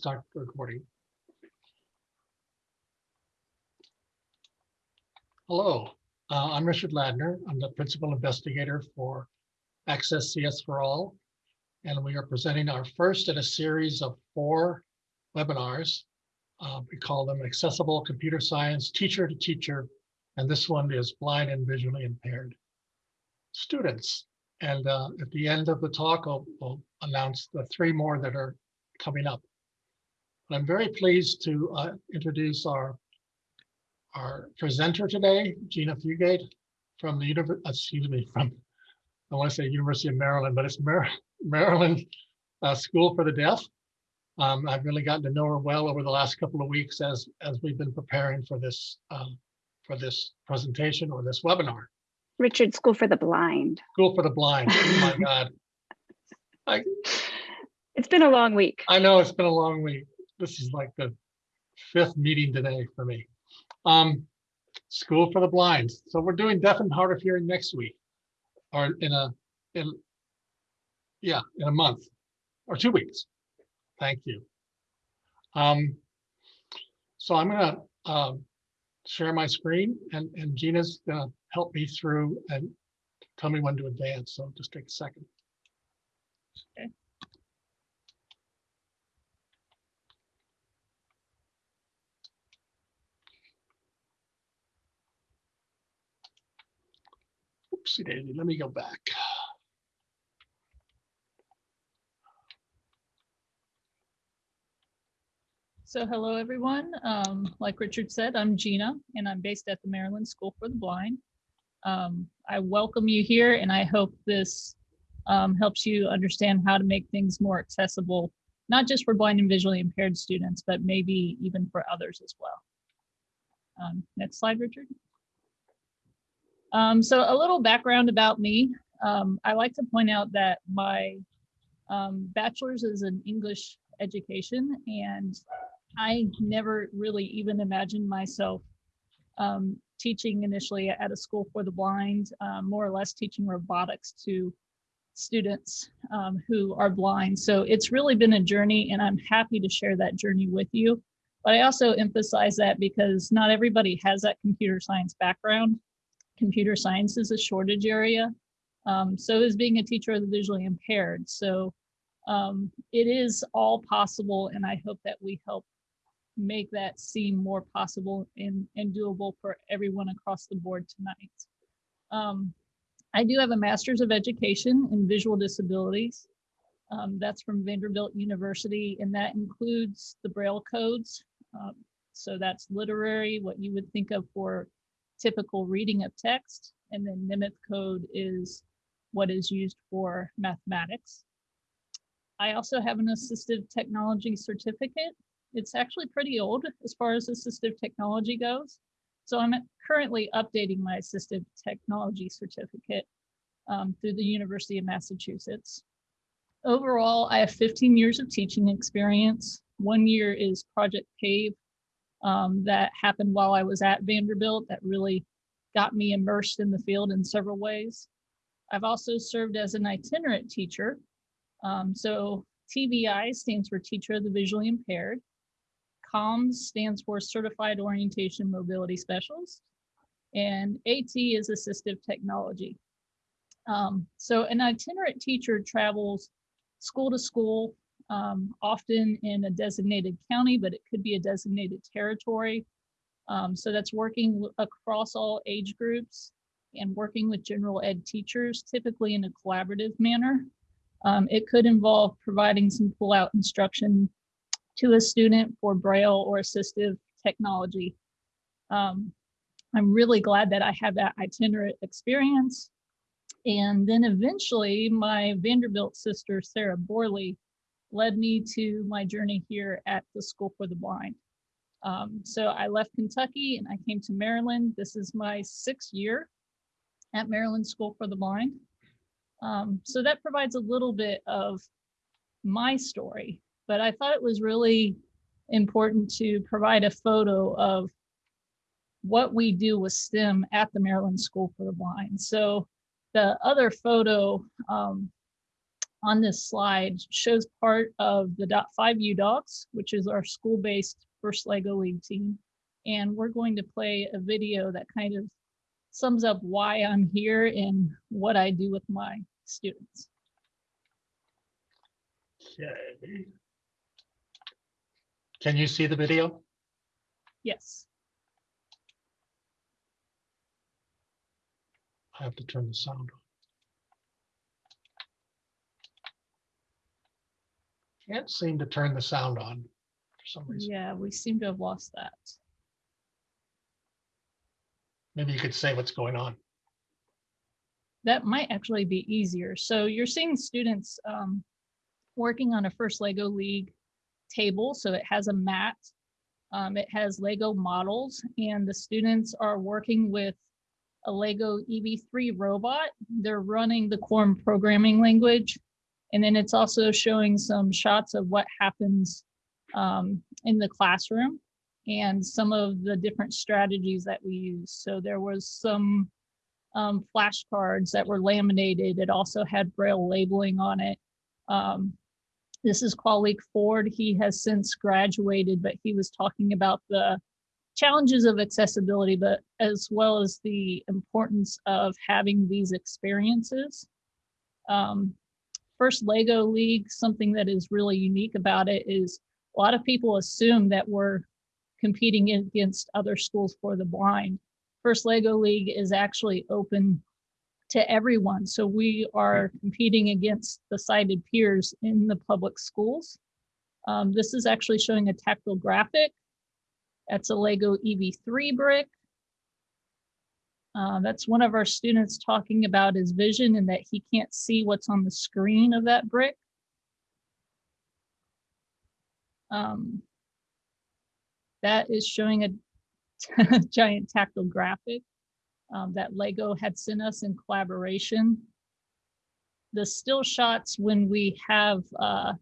start recording. Hello, uh, I'm Richard Ladner. I'm the principal investigator for Access CS for All. And we are presenting our first in a series of four webinars. Uh, we call them Accessible Computer Science Teacher to Teacher. And this one is blind and visually impaired students. And uh, at the end of the talk, I'll, I'll announce the three more that are coming up. I'm very pleased to uh, introduce our our presenter today, Gina Fugate from the university, excuse me, from I want to say University of Maryland, but it's Mar Maryland uh, School for the Deaf. Um, I've really gotten to know her well over the last couple of weeks as as we've been preparing for this um, for this presentation or this webinar. Richard School for the Blind. School for the Blind. Oh my God. I, It's been a long week. I know it's been a long week. This is like the fifth meeting today for me. Um, School for the Blind. So we're doing deaf and hard of hearing next week, or in a, in, yeah, in a month or two weeks. Thank you. Um, so I'm gonna um, share my screen and, and Gina's gonna help me through and tell me when to advance. So just take a second. Okay. Let me go back. So hello, everyone. Um, like Richard said, I'm Gina, and I'm based at the Maryland School for the Blind. Um, I welcome you here, and I hope this um, helps you understand how to make things more accessible, not just for blind and visually impaired students, but maybe even for others as well. Um, next slide, Richard. Um, so a little background about me. Um, I like to point out that my um, bachelor's is in English education and I never really even imagined myself um, teaching initially at a school for the blind, um, more or less teaching robotics to students um, who are blind. So it's really been a journey and I'm happy to share that journey with you. But I also emphasize that because not everybody has that computer science background. Computer science is a shortage area. Um, so is being a teacher of the visually impaired. So um, it is all possible and I hope that we help make that seem more possible and, and doable for everyone across the board tonight. Um, I do have a master's of education in visual disabilities. Um, that's from Vanderbilt University and that includes the Braille codes. Um, so that's literary, what you would think of for typical reading of text. And then Nemeth code is what is used for mathematics. I also have an assistive technology certificate it's actually pretty old as far as assistive technology goes. So I'm currently updating my assistive technology certificate um, through the University of Massachusetts. Overall, I have 15 years of teaching experience. One year is Project PAVE um, that happened while I was at Vanderbilt that really got me immersed in the field in several ways. I've also served as an itinerant teacher. Um, so TVI stands for Teacher of the Visually Impaired. COMS stands for Certified Orientation Mobility Specialist, and AT is Assistive Technology. Um, so an itinerant teacher travels school to school, um, often in a designated county, but it could be a designated territory. Um, so that's working across all age groups and working with general ed teachers, typically in a collaborative manner. Um, it could involve providing some pull-out instruction to a student for Braille or assistive technology. Um, I'm really glad that I have that itinerant experience. And then eventually my Vanderbilt sister, Sarah Borley, led me to my journey here at the School for the Blind. Um, so I left Kentucky and I came to Maryland. This is my sixth year at Maryland School for the Blind. Um, so that provides a little bit of my story but I thought it was really important to provide a photo of what we do with STEM at the Maryland School for the Blind. So the other photo um, on this slide shows part of the dot five U dogs, which is our school-based first Lego League team. And we're going to play a video that kind of sums up why I'm here and what I do with my students. Okay. Can you see the video? Yes. I have to turn the sound on. Can't seem to turn the sound on for some reason. Yeah, we seem to have lost that. Maybe you could say what's going on. That might actually be easier. So you're seeing students um, working on a first Lego League table. So it has a mat, um, it has Lego models, and the students are working with a Lego EV3 robot. They're running the Quorum programming language. And then it's also showing some shots of what happens um, in the classroom and some of the different strategies that we use. So there was some um, flashcards that were laminated. It also had braille labeling on it. Um, this is Qualik Ford. He has since graduated, but he was talking about the challenges of accessibility, but as well as the importance of having these experiences. Um, First Lego League, something that is really unique about it is a lot of people assume that we're competing against other schools for the blind. First Lego League is actually open to everyone. So we are competing against the sighted peers in the public schools. Um, this is actually showing a tactile graphic. That's a Lego EV3 brick. Uh, that's one of our students talking about his vision and that he can't see what's on the screen of that brick. Um, that is showing a giant tactile graphic um, that Lego had sent us in collaboration. The still shots when we have uh,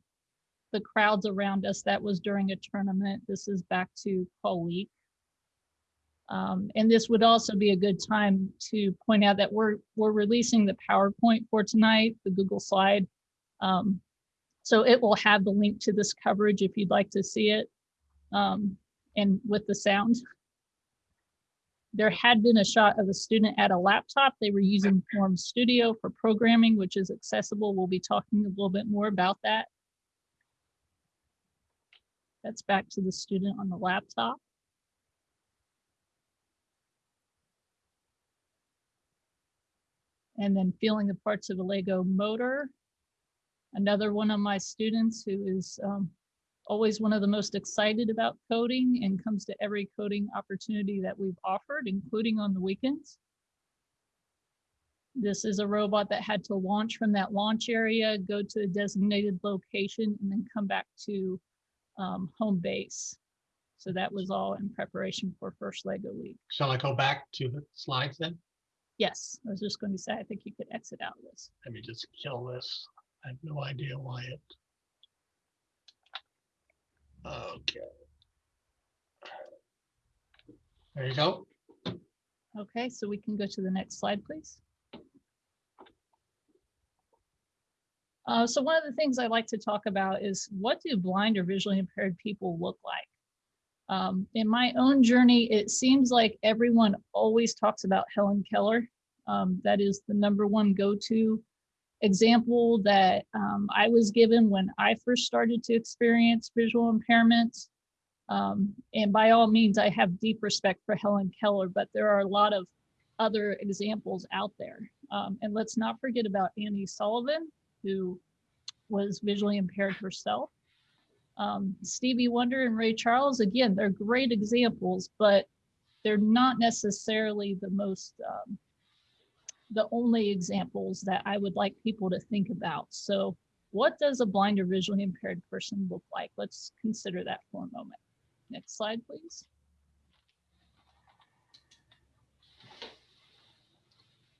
the crowds around us, that was during a tournament. This is back to Qualik. Um, and this would also be a good time to point out that we're we're releasing the PowerPoint for tonight, the Google slide. Um, so it will have the link to this coverage if you'd like to see it. Um, and with the sound. There had been a shot of a student at a laptop. They were using Quorum Studio for programming, which is accessible. We'll be talking a little bit more about that. That's back to the student on the laptop. And then feeling the parts of a Lego motor. Another one of my students who is um, always one of the most excited about coding and comes to every coding opportunity that we've offered, including on the weekends. This is a robot that had to launch from that launch area, go to a designated location, and then come back to um, home base. So that was all in preparation for First Lego week. Shall I go back to the slides then? Yes, I was just going to say, I think you could exit out of this. Let me just kill this. I have no idea why it. Okay. There you go. Okay, so we can go to the next slide, please. Uh, so one of the things I like to talk about is what do blind or visually impaired people look like? Um, in my own journey, it seems like everyone always talks about Helen Keller. Um, that is the number one go-to example that um, I was given when I first started to experience visual impairments. Um, and by all means, I have deep respect for Helen Keller, but there are a lot of other examples out there. Um, and let's not forget about Annie Sullivan, who was visually impaired herself. Um, Stevie Wonder and Ray Charles, again, they're great examples, but they're not necessarily the most um, the only examples that I would like people to think about. So what does a blind or visually impaired person look like? Let's consider that for a moment. Next slide, please.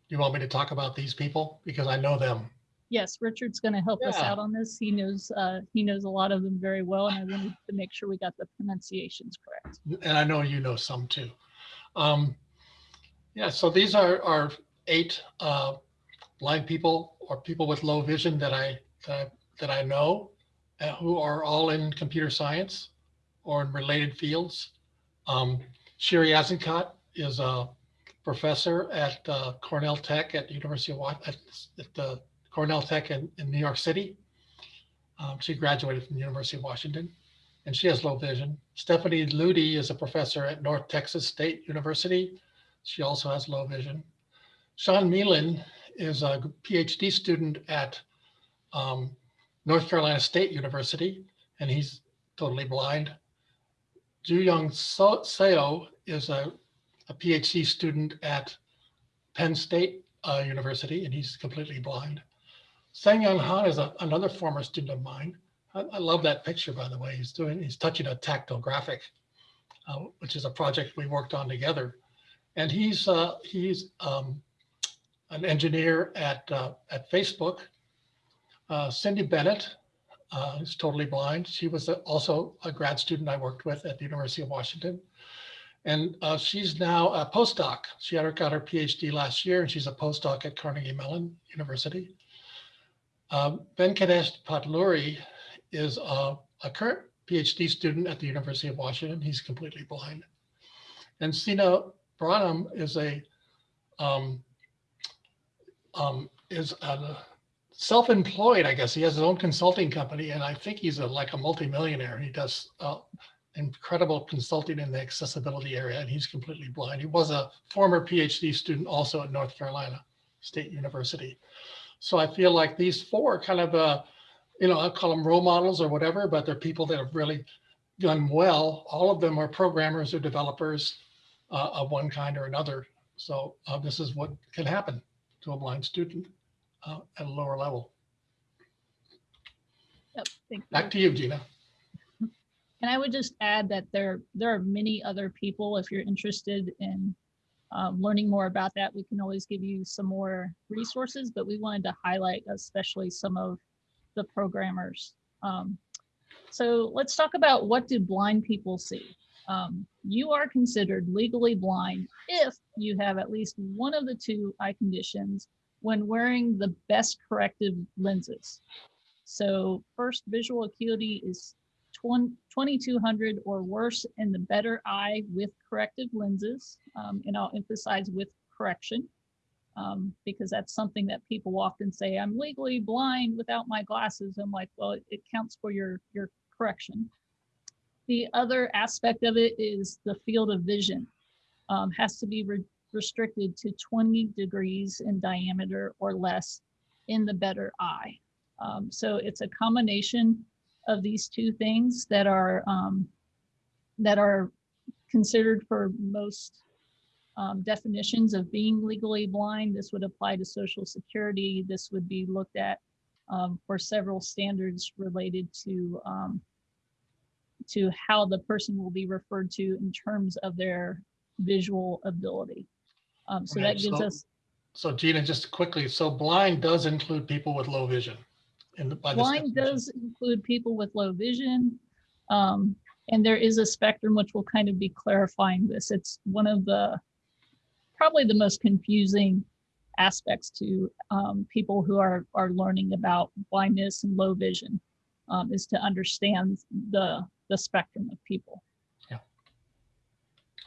Do You want me to talk about these people? Because I know them. Yes, Richard's going to help us out on this. He knows uh, he knows a lot of them very well, and I wanted to make sure we got the pronunciations correct. And I know you know some too. Um, yeah, so these are, are eight uh, blind people or people with low vision that I that, that I know uh, who are all in computer science or in related fields. Um, Shiri Azenkot is a professor at uh, Cornell Tech at the University of at, at the Cornell Tech in, in New York City. Um, she graduated from the University of Washington and she has low vision. Stephanie Ludi is a professor at North Texas State University. She also has low vision. Sean Mealin is a PhD student at um, North Carolina State University, and he's totally blind. Young Seo is a, a PhD student at Penn State uh, University, and he's completely blind. Sang Young Han is a, another former student of mine. I, I, love that picture, by the way. He's doing, he's touching a tactile graphic, uh, which is a project we worked on together. And he's, uh, he's um, an engineer at, uh, at Facebook. Uh, Cindy Bennett uh, is totally blind. She was a, also a grad student I worked with at the University of Washington. And uh, she's now a postdoc. She her, got her PhD last year and she's a postdoc at Carnegie Mellon University. Um, Venkatesh Potluri is a, a current PhD student at the University of Washington. He's completely blind. And Sina Bahram is a um, um, is a self-employed, I guess. He has his own consulting company, and I think he's a, like a multimillionaire. He does uh, incredible consulting in the accessibility area, and he's completely blind. He was a former PhD student also at North Carolina State University. So I feel like these four kind of, uh, you know, I call them role models or whatever, but they're people that have really done well. All of them are programmers or developers uh, of one kind or another. So uh, this is what can happen to a blind student uh, at a lower level. Yep, thank you. Back to you, Gina. And I would just add that there, there are many other people, if you're interested in um, learning more about that, we can always give you some more resources, but we wanted to highlight especially some of the programmers. Um, so let's talk about what do blind people see? Um, you are considered legally blind if you have at least one of the two eye conditions when wearing the best corrective lenses. So first visual acuity is 2200 or worse in the better eye with corrective lenses. Um, and I'll emphasize with correction um, because that's something that people often say, I'm legally blind without my glasses. I'm like, well, it counts for your, your correction. The other aspect of it is the field of vision um, has to be re restricted to 20 degrees in diameter or less in the better eye. Um, so it's a combination of these two things that are um, that are considered for most um, definitions of being legally blind. This would apply to Social Security. This would be looked at um, for several standards related to um, to how the person will be referred to in terms of their visual ability. Um, so Okay, that gives so- us So Gina, just quickly, so blind does include people with low vision. In the, Blind does include people with low vision. Um, and there is a spectrum which will kind of be clarifying this. It's one of the, probably the most confusing aspects to um, people who are, are learning about blindness and low vision um, is to understand the, the spectrum of people. Yeah.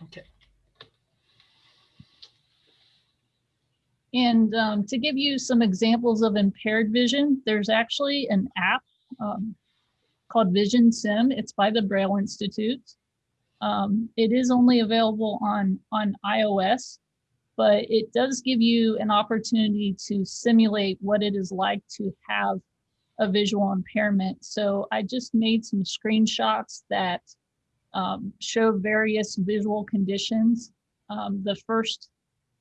Okay, And um, to give you some examples of impaired vision, there's actually an app um, called Vision Sim. It's by the Braille Institute. Um, it is only available on, on iOS, but it does give you an opportunity to simulate what it is like to have a visual impairment. So I just made some screenshots that um, show various visual conditions. Um, the first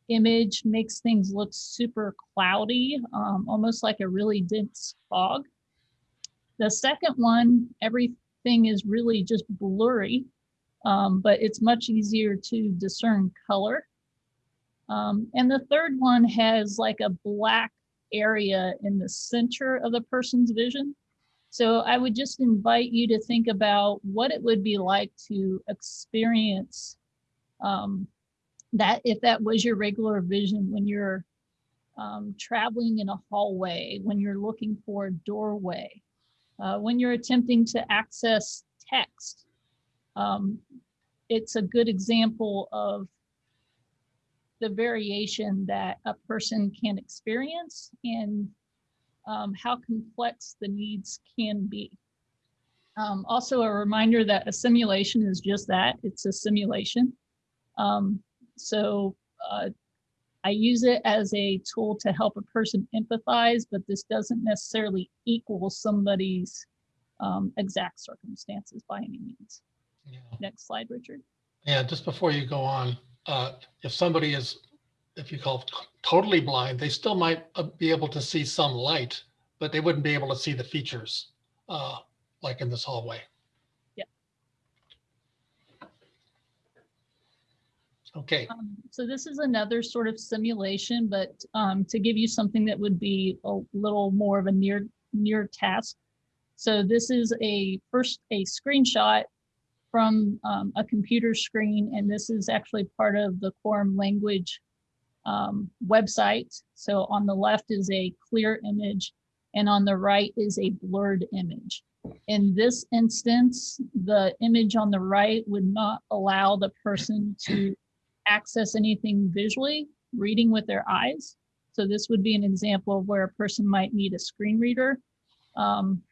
image makes things look super cloudy, um, almost like a really dense fog. The second one, everything is really just blurry, um, but it's much easier to discern color. Um, and the third one has like a black area in the center of the person's vision. So I would just invite you to think about what it would be like to experience um, that if that was your regular vision when you're um, traveling in a hallway, when you're looking for a doorway, uh, when you're attempting to access text. Um, it's a good example of the variation that a person can experience and um, how complex the needs can be. Um, also a reminder that a simulation is just that, it's a simulation. Um, so uh, I use it as a tool to help a person empathize, but this doesn't necessarily equal somebody's um, exact circumstances by any means. Yeah. Next slide, Richard. Yeah, just before you go on, uh, if somebody is, if you call totally blind, they still might uh, be able to see some light, but they wouldn't be able to see the features, uh, like in this hallway. Yeah. Okay, Um, so this is another sort of simulation, but um, to give you something that would be a little more of a near near task. So this is a first a screenshot from um, a computer screen, and this is actually part of the Quorum language um, website. So on the left is a clear image, and on the right is a blurred image. In this instance, the image on the right would not allow the person to access anything visually, reading with their eyes. So this would be an example of where a person might need a screen reader. Um,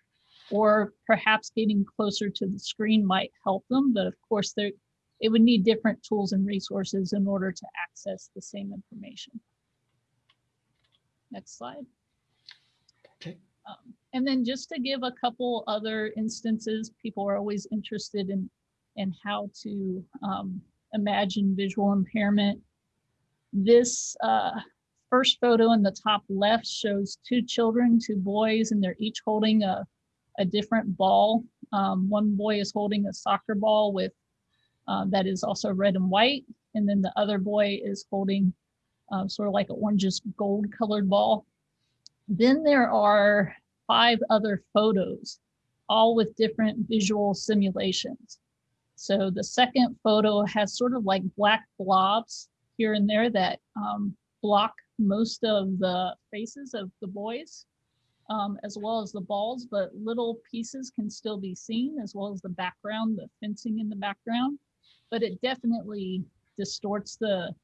or perhaps getting closer to the screen might help them, but of course there, it would need different tools and resources in order to access the same information. Next slide. Okay. Um, and then just to give a couple other instances, people are always interested in, in how to um, imagine visual impairment. This uh, first photo in the top left shows two children, two boys, and they're each holding a, a different ball. Um, one boy is holding a soccer ball with uh, that is also red and white, and then the other boy is holding uh, sort of like an orangish gold colored ball. Then there are five other photos, all with different visual simulations. So the second photo has sort of like black blobs here and there that um, block most of the faces of the boys, um, as well as the balls, but little pieces can still be seen, as well as the background, the fencing in the background. But it definitely distorts the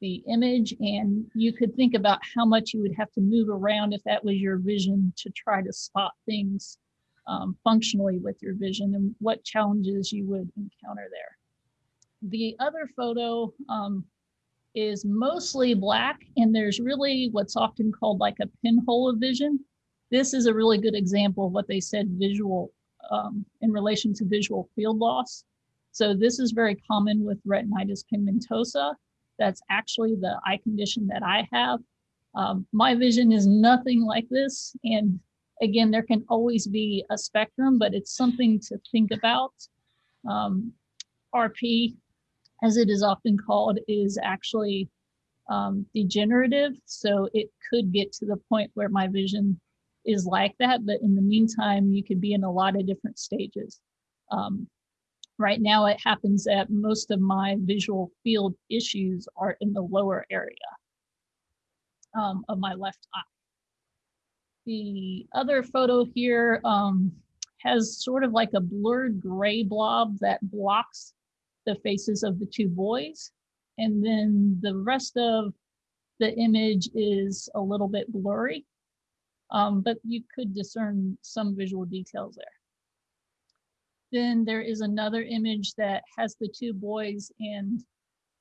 the image and you could think about how much you would have to move around if that was your vision to try to spot things um, functionally with your vision and what challenges you would encounter there. The other photo um, is mostly black and there's really what's often called like a pinhole of vision. This is a really good example of what they said visual um, in relation to visual field loss. So this is very common with retinitis pigmentosa. That's actually the eye condition that I have. Um, my vision is nothing like this. And again, there can always be a spectrum, but it's something to think about. Um, RP, as it is often called, is actually um, degenerative. So it could get to the point where my vision is like that. But in the meantime, you could be in a lot of different stages. Um, right now, it happens that most of my visual field issues are in the lower area um, of my left eye. The other photo here um, has sort of like a blurred gray blob that blocks the faces of the two boys. And then the rest of the image is a little bit blurry, um, but you could discern some visual details there. Then there is another image that has the two boys and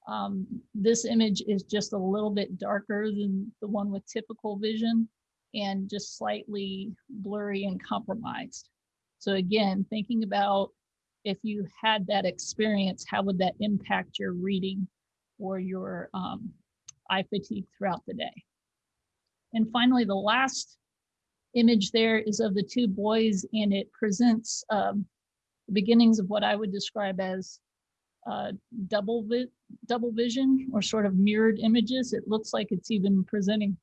um, this image is just a little bit darker than the one with typical vision and just slightly blurry and compromised. So again, thinking about if you had that experience, how would that impact your reading or your um, eye fatigue throughout the day? And finally, the last image there is of the two boys and it presents um, the beginnings of what I would describe as uh, double, vi double vision or sort of mirrored images. It looks like it's even presenting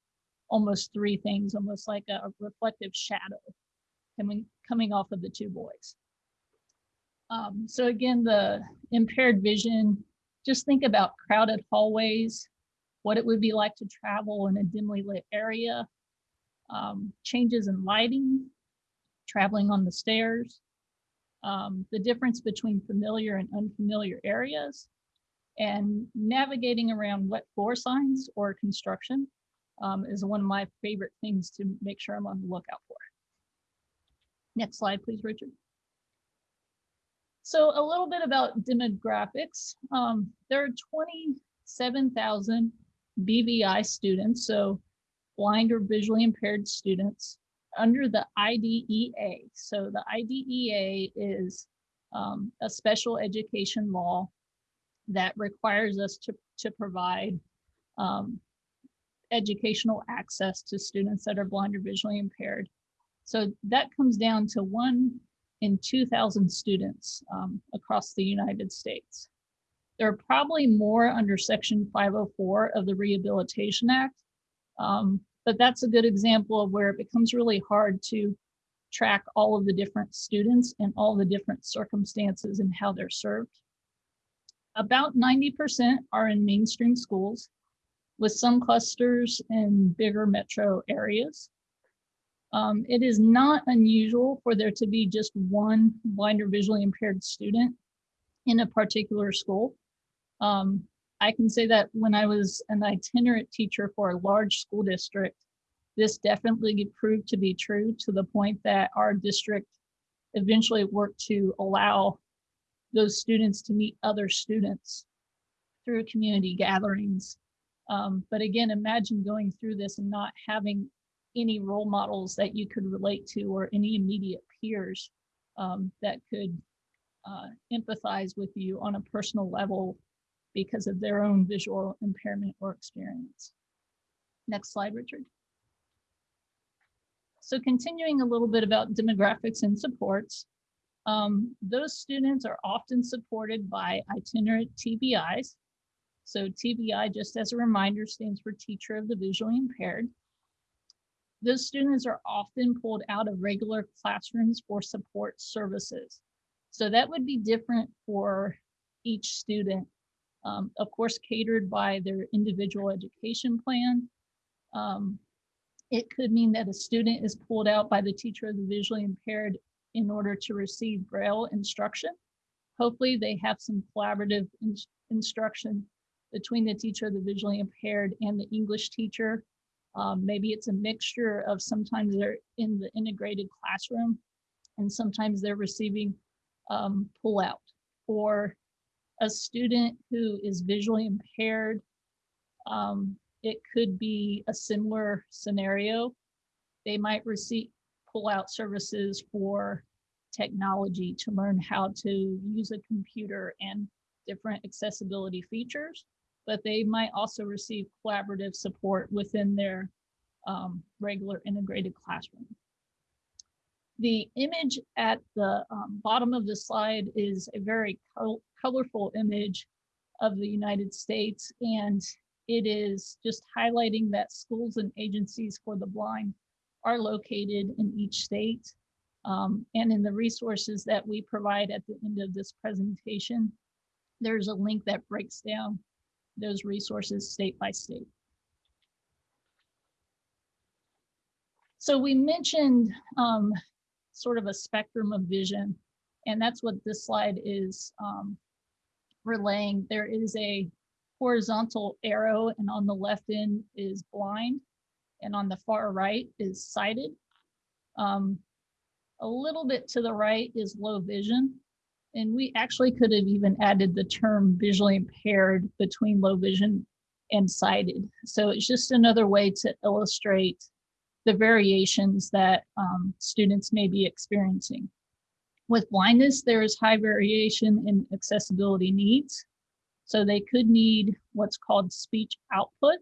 almost three things, almost like a reflective shadow coming, coming off of the two boys. Um, so again, the impaired vision, just think about crowded hallways what it would be like to travel in a dimly lit area, um, changes in lighting, traveling on the stairs, um, the difference between familiar and unfamiliar areas, and navigating around wet floor signs or construction um, is one of my favorite things to make sure I'm on the lookout for. Next slide, please, Richard. So a little bit about demographics. Um, there are 27,000 BVI students, so blind or visually impaired students under the IDEA. So the IDEA is um, a special education law that requires us to, to provide um, educational access to students that are blind or visually impaired. So that comes down to one in 2,000 students um, across the United States. There are probably more under Section 504 of the Rehabilitation Act, um, but that's a good example of where it becomes really hard to track all of the different students and all the different circumstances and how they're served. About 90% are in mainstream schools with some clusters in bigger metro areas. Um, it is not unusual for there to be just one blind or visually impaired student in a particular school. Um, I can say that when I was an itinerant teacher for a large school district, this definitely proved to be true to the point that our district eventually worked to allow those students to meet other students through community gatherings. Um, but again, imagine going through this and not having any role models that you could relate to or any immediate peers um, that could uh, empathize with you on a personal level because of their own visual impairment or experience. Next slide, Richard. So continuing a little bit about demographics and supports, um, those students are often supported by itinerant TVIs. So TVI, just as a reminder, stands for Teacher of the Visually Impaired. Those students are often pulled out of regular classrooms for support services. So that would be different for each student. Um, of course, catered by their individual education plan. Um, it could mean that a student is pulled out by the teacher of the visually impaired in order to receive Braille instruction. Hopefully they have some collaborative in instruction between the teacher of the visually impaired and the English teacher. Um, maybe it's a mixture of sometimes they're in the integrated classroom and sometimes they're receiving um, pull out or a student who is visually impaired. Um, it could be a similar scenario. They might receive pull out services for technology to learn how to use a computer and different accessibility features, but they might also receive collaborative support within their um, regular integrated classroom. The image at the um, bottom of the slide is a very col colorful image of the United States, and it is just highlighting that schools and agencies for the blind are located in each state. Um, and in the resources that we provide at the end of this presentation, there's a link that breaks down those resources state by state. So we mentioned um, sort of a spectrum of vision, and that's what this slide is um, relaying. There is a horizontal arrow, and on the left end is blind, and on the far right is sighted. Um, a little bit to the right is low vision. And we actually could have even added the term visually impaired between low vision and sighted. So it's just another way to illustrate the variations that um, students may be experiencing. With blindness, there is high variation in accessibility needs. So they could need what's called speech output.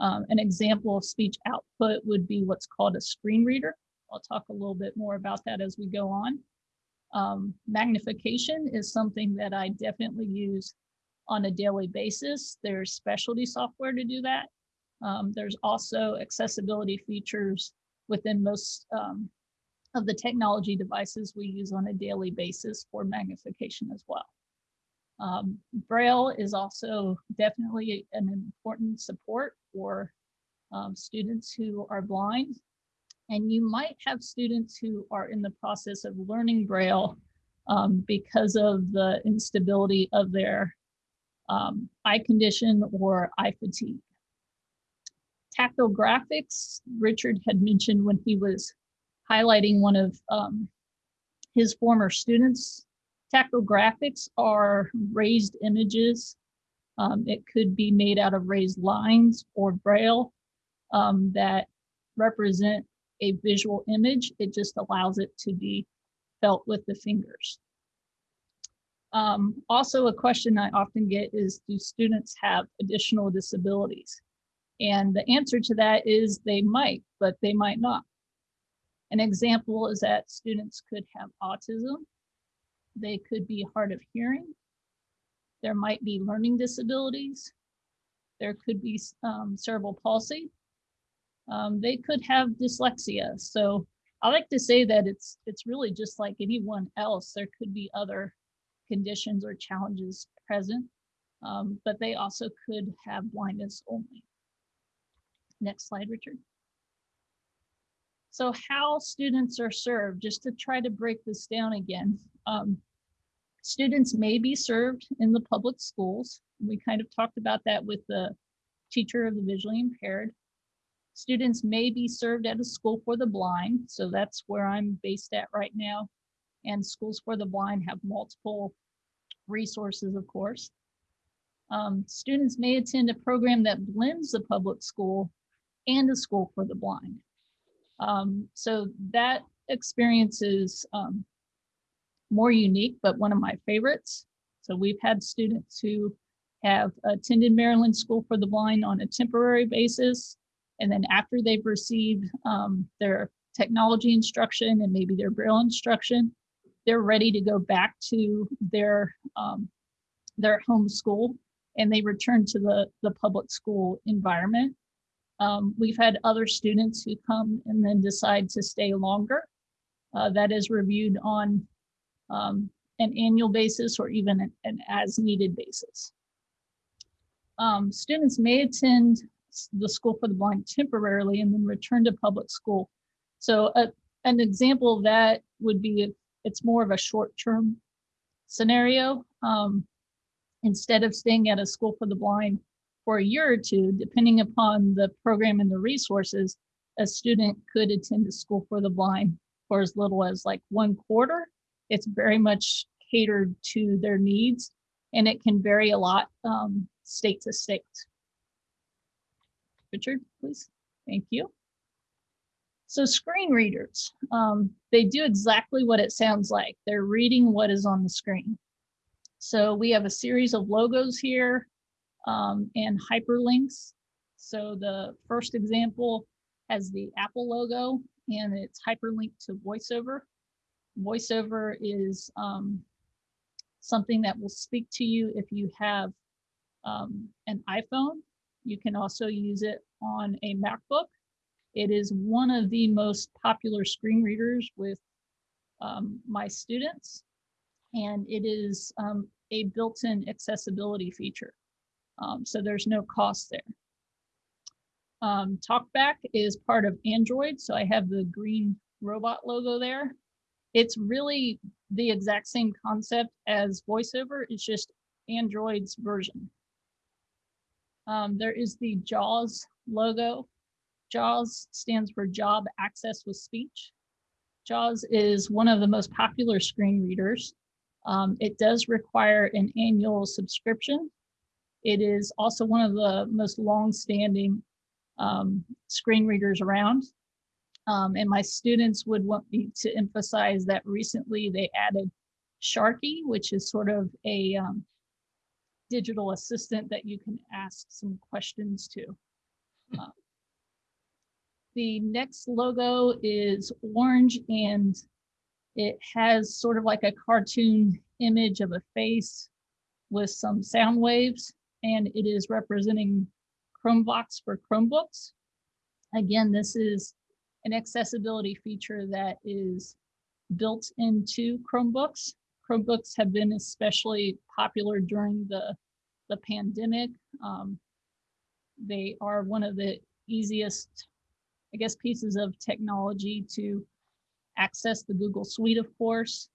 Um, an example of speech output would be what's called a screen reader. I'll talk a little bit more about that as we go on. Um, magnification is something that I definitely use on a daily basis. There's specialty software to do that. Um, there's also accessibility features within most um, of the technology devices we use on a daily basis for magnification as well. Um, Braille is also definitely an important support for um, students who are blind. And you might have students who are in the process of learning Braille um, because of the instability of their um, eye condition or eye fatigue. Tactile graphics, Richard had mentioned when he was highlighting one of um, his former students. Tactile graphics are raised images. Um, it could be made out of raised lines or braille um, that represent a visual image. It just allows it to be felt with the fingers. Um, also, a question I often get is, do students have additional disabilities? And the answer to that is they might, but they might not. An example is that students could have autism. They could be hard of hearing. There might be learning disabilities. There could be um, cerebral palsy. Um, they could have dyslexia. So I like to say that it's it's really just like anyone else. There could be other conditions or challenges present, um, but they also could have blindness only. Next slide, Richard. So how students are served, just to try to break this down again. Um, students may be served in the public schools. We kind of talked about that with the teacher of the visually impaired. Students may be served at a school for the blind. So that's where I'm based at right now. And schools for the blind have multiple resources, of course. Um, students may attend a program that blends the public school and a school for the blind. Um, so that experience is um, more unique, but one of my favorites. So we've had students who have attended Maryland School for the Blind on a temporary basis. And then after they've received um, their technology instruction and maybe their Braille instruction, they're ready to go back to their um, their home school and they return to the, the public school environment. Um, we've had other students who come and then decide to stay longer. Uh, that is reviewed on um, an annual basis or even an, an as needed basis. Um, students may attend the School for the Blind temporarily and then return to public school. So a, an example of that would be it's more of a short-term scenario. Um, instead of staying at a school for the blind for a year or two, depending upon the program and the resources, a student could attend a school for the blind for as little as like one quarter. It's very much catered to their needs and it can vary a lot um, state to state. Richard, please. Thank you. So screen readers, um, they do exactly what it sounds like. They're reading what is on the screen. So we have a series of logos here um, and hyperlinks. So the first example has the Apple logo and it's hyperlinked to VoiceOver. VoiceOver is um, something that will speak to you if you have um, an iPhone. You can also use it on a MacBook. It is one of the most popular screen readers with um, my students, and it is um, a built-in accessibility feature. Um, so there's no cost there. Um, TalkBack is part of Android, so I have the green robot logo there. It's really the exact same concept as VoiceOver, it's just Android's version. Um, there is the JAWS logo. JAWS stands for Job Access with Speech. JAWS is one of the most popular screen readers. Um, it does require an annual subscription. It is also one of the most long-standing um, screen readers around. Um, and my students would want me to emphasize that recently they added Sharky, which is sort of a um, digital assistant that you can ask some questions to. Uh, the next logo is orange and it has sort of like a cartoon image of a face with some sound waves and it is representing ChromeVox for Chromebooks. Again, this is an accessibility feature that is built into Chromebooks. Chromebooks have been especially popular during the, the pandemic. Um, they are one of the easiest, I guess, pieces of technology to access the Google Suite, of course.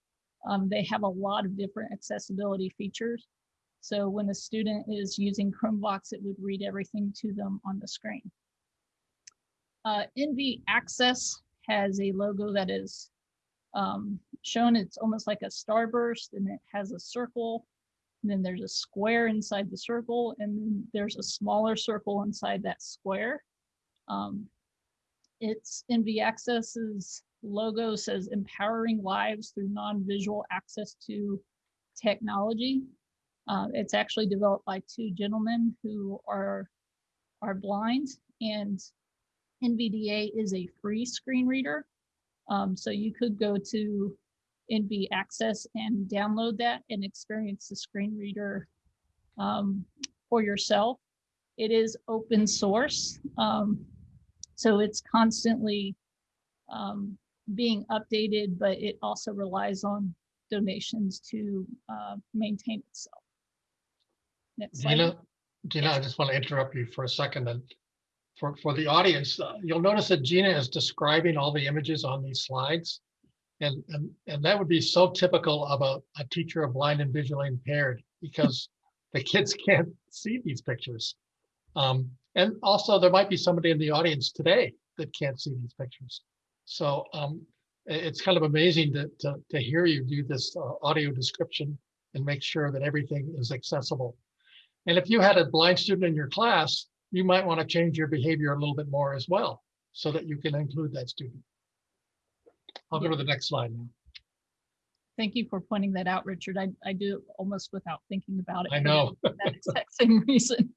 Um, they have a lot of different accessibility features. So when a student is using ChromeVox, it would read everything to them on the screen. Uh, NV Access has a logo that is um, shown. It's almost like a starburst and it has a circle. And then there's a square inside the circle and there's a smaller circle inside that square. Um, it's NV Access's logo says empowering lives through non-visual access to technology. Uh, it's actually developed by two gentlemen who are are blind and NVDA is a free screen reader. Um, so you could go to NV Access and download that and experience the screen reader um, for yourself. It is open source. Um, so it's constantly um, being updated, but it also relies on donations to uh, maintain itself. Gina, Gina, I just want to interrupt you for a second and for, for the audience, uh, you'll notice that Gina is describing all the images on these slides. And, and, and that would be so typical of a, a teacher of blind and visually impaired because the kids can't see these pictures. Um, and also there might be somebody in the audience today that can't see these pictures. So um, it's kind of amazing to, to, to hear you do this uh, audio description and make sure that everything is accessible. And if you had a blind student in your class, you might want to change your behavior a little bit more as well, so that you can include that student. I'll go to the next slide now. Thank you for pointing that out, Richard. I, I do it almost without thinking about it. I for know. That exact same reason.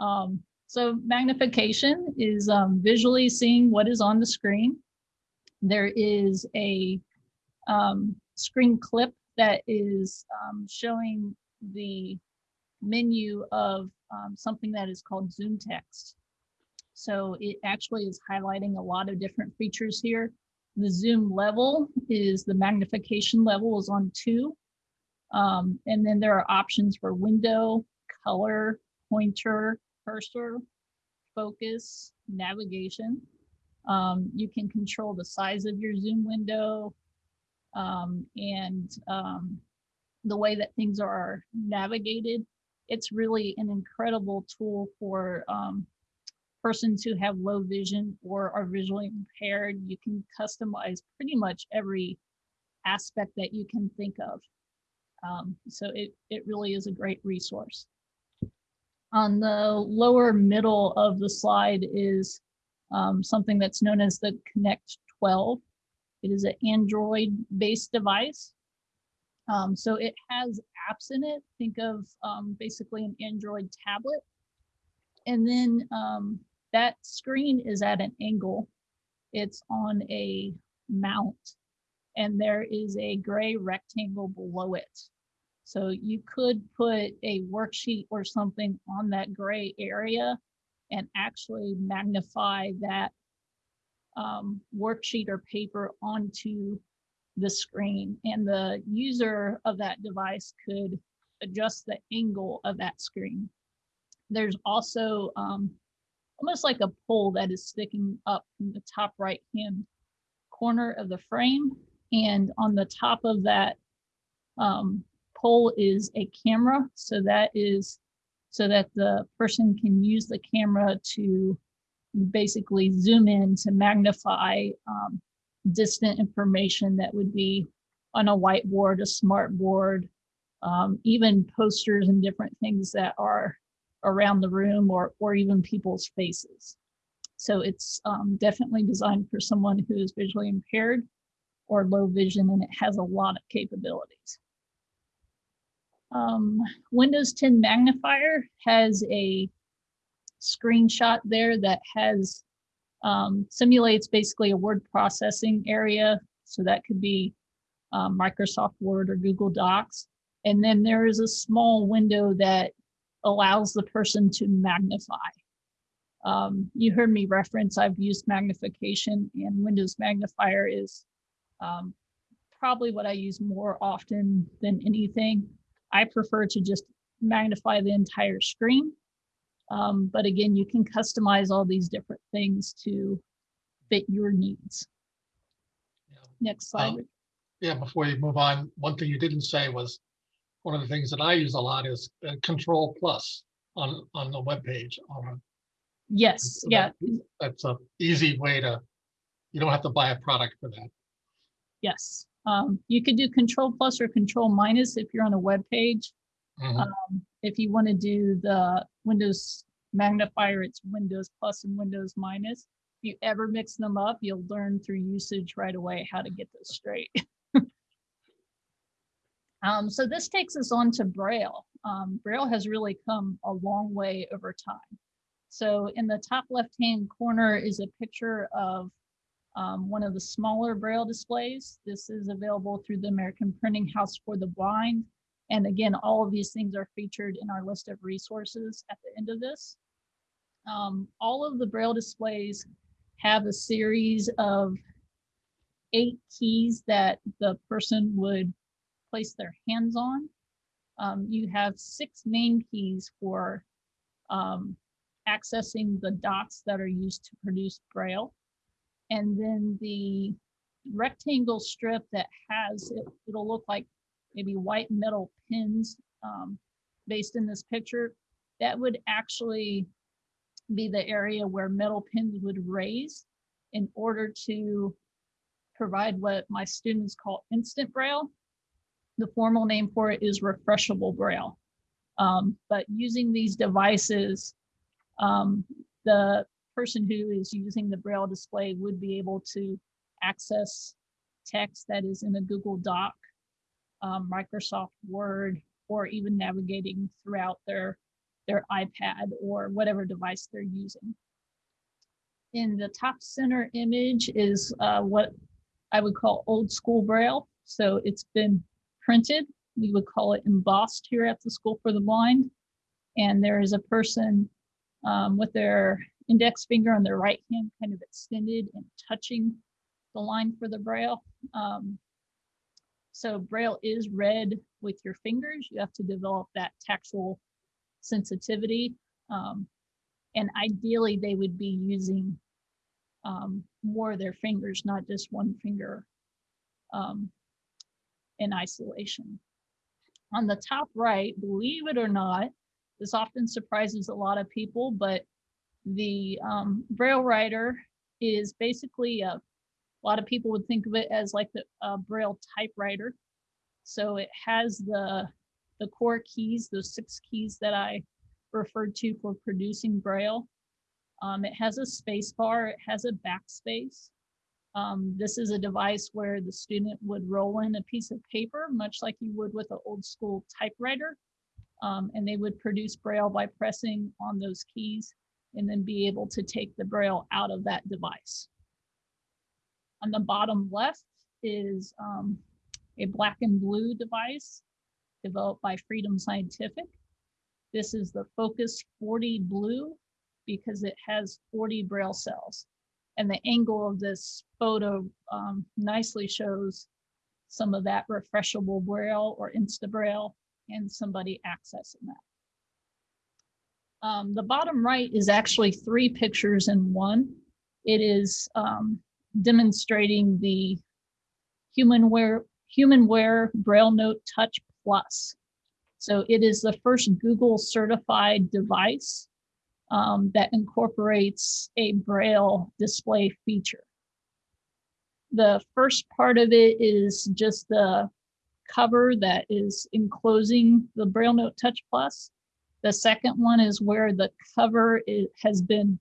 Um, so magnification is um, visually seeing what is on the screen. There is a um, screen clip that is um, showing the menu of um, something that is called ZoomText. So it actually is highlighting a lot of different features here. The zoom level is the magnification level is on two. Um, and then there are options for window, color, pointer, cursor, focus, navigation. Um, you can control the size of your zoom window um, and um, the way that things are navigated. It's really an incredible tool for um, persons who have low vision or are visually impaired. You can customize pretty much every aspect that you can think of. Um, so it, it really is a great resource. On the lower middle of the slide is um, something that's known as the Connect 12. It is an Android-based device. Um, so it has apps in it. Think of um, basically an Android tablet. And then um, that screen is at an angle. It's on a mount and there is a gray rectangle below it. So you could put a worksheet or something on that gray area and actually magnify that um, worksheet or paper onto the screen. And the user of that device could adjust the angle of that screen. There's also um, almost like a pole that is sticking up in the top right hand corner of the frame. And on the top of that um, pole is a camera. So that is so that the person can use the camera to basically zoom in to magnify um, distant information that would be on a whiteboard, a smart board, um, even posters and different things that are around the room or, or even people's faces. So it's um, definitely designed for someone who is visually impaired or low vision, and it has a lot of capabilities. Um, Windows 10 magnifier has a screenshot there that has um, simulates basically a word processing area. So that could be um, Microsoft Word or Google Docs. And then there is a small window that allows the person to magnify. Um, you heard me reference, I've used magnification and Windows magnifier is um, probably what I use more often than anything. I prefer to just magnify the entire screen. Um, but again, you can customize all these different things to fit your needs. Yeah. Next slide. Um, Yeah, before you move on, one thing you didn't say was, one of the things that I use a lot is uh, Control Plus on, on the webpage. on a- Yes, so yeah, that- That's a easy way to, you don't have to buy a product for that. yes. Um, you could do control plus or control minus if you're on a web page. Mhm. Um, if you want to do the Windows magnifier, it's Windows plus and Windows minus. If you ever mix them up, you'll learn through usage right away how to get this straight. um, so this takes us on to Braille. Um, Braille has really come a long way over time. So in the top left-hand corner is a picture of um, one of the smaller Braille displays. This is available through the American Printing House for the Blind. And again, all of these things are featured in our list of resources at the end of this. Um, all of the Braille displays have a series of eight keys that the person would place their hands on. Um, you have six main keys for um, accessing the dots that are used to produce Braille. And then the rectangle strip that has, it, it'll look like maybe white metal pins um, based in this picture, that would actually be the area where metal pins would raise in order to provide what my students call instant braille. The formal name for it is refreshable braille. Um, but using these devices, um, the person who is using the braille display would be able to access text that is in a Google Doc um, Microsoft Word, or even navigating throughout their, their iPad or whatever device they're using. In the top center image is uh, what I would call old school Braille. So it's been printed. We would call it embossed here at the School for the Blind. And there is a person um, with their index finger on their right hand kind of extended and touching the line for the Braille. Um, so Braille is read with your fingers. You have to develop that tactile sensitivity. Um, and ideally, they would be using um, more of their fingers, not just one finger um, in isolation. On the top right, believe it or not, this often surprises a lot of people, but the um, Braille writer is basically a a lot of people would think of it as like the uh, braille typewriter. So it has the the core keys those six keys that i referred to for producing braille. Um, it has a space bar it has a backspace. Um, this is a device where the student would roll in a piece of paper much like you would with an old school typewriter. Um, and they would produce braille by pressing on those keys and then be able to take the braille out of that device on the bottom left is um, a black and blue device developed by Freedom Scientific. This is the Focus 40 Blue because it has 40 braille cells. And the angle of this photo um, nicely shows some of that refreshable braille or insta braille and somebody accessing that. Um, the bottom right is actually three pictures in one. It is um, demonstrating the HumanWare HumanWare BrailleNote Touch Plus. So it is the first Google certified device um, that incorporates a Braille display feature. The first part of it is just the cover that is enclosing the BrailleNote Touch Plus. The second one is where the cover is, has been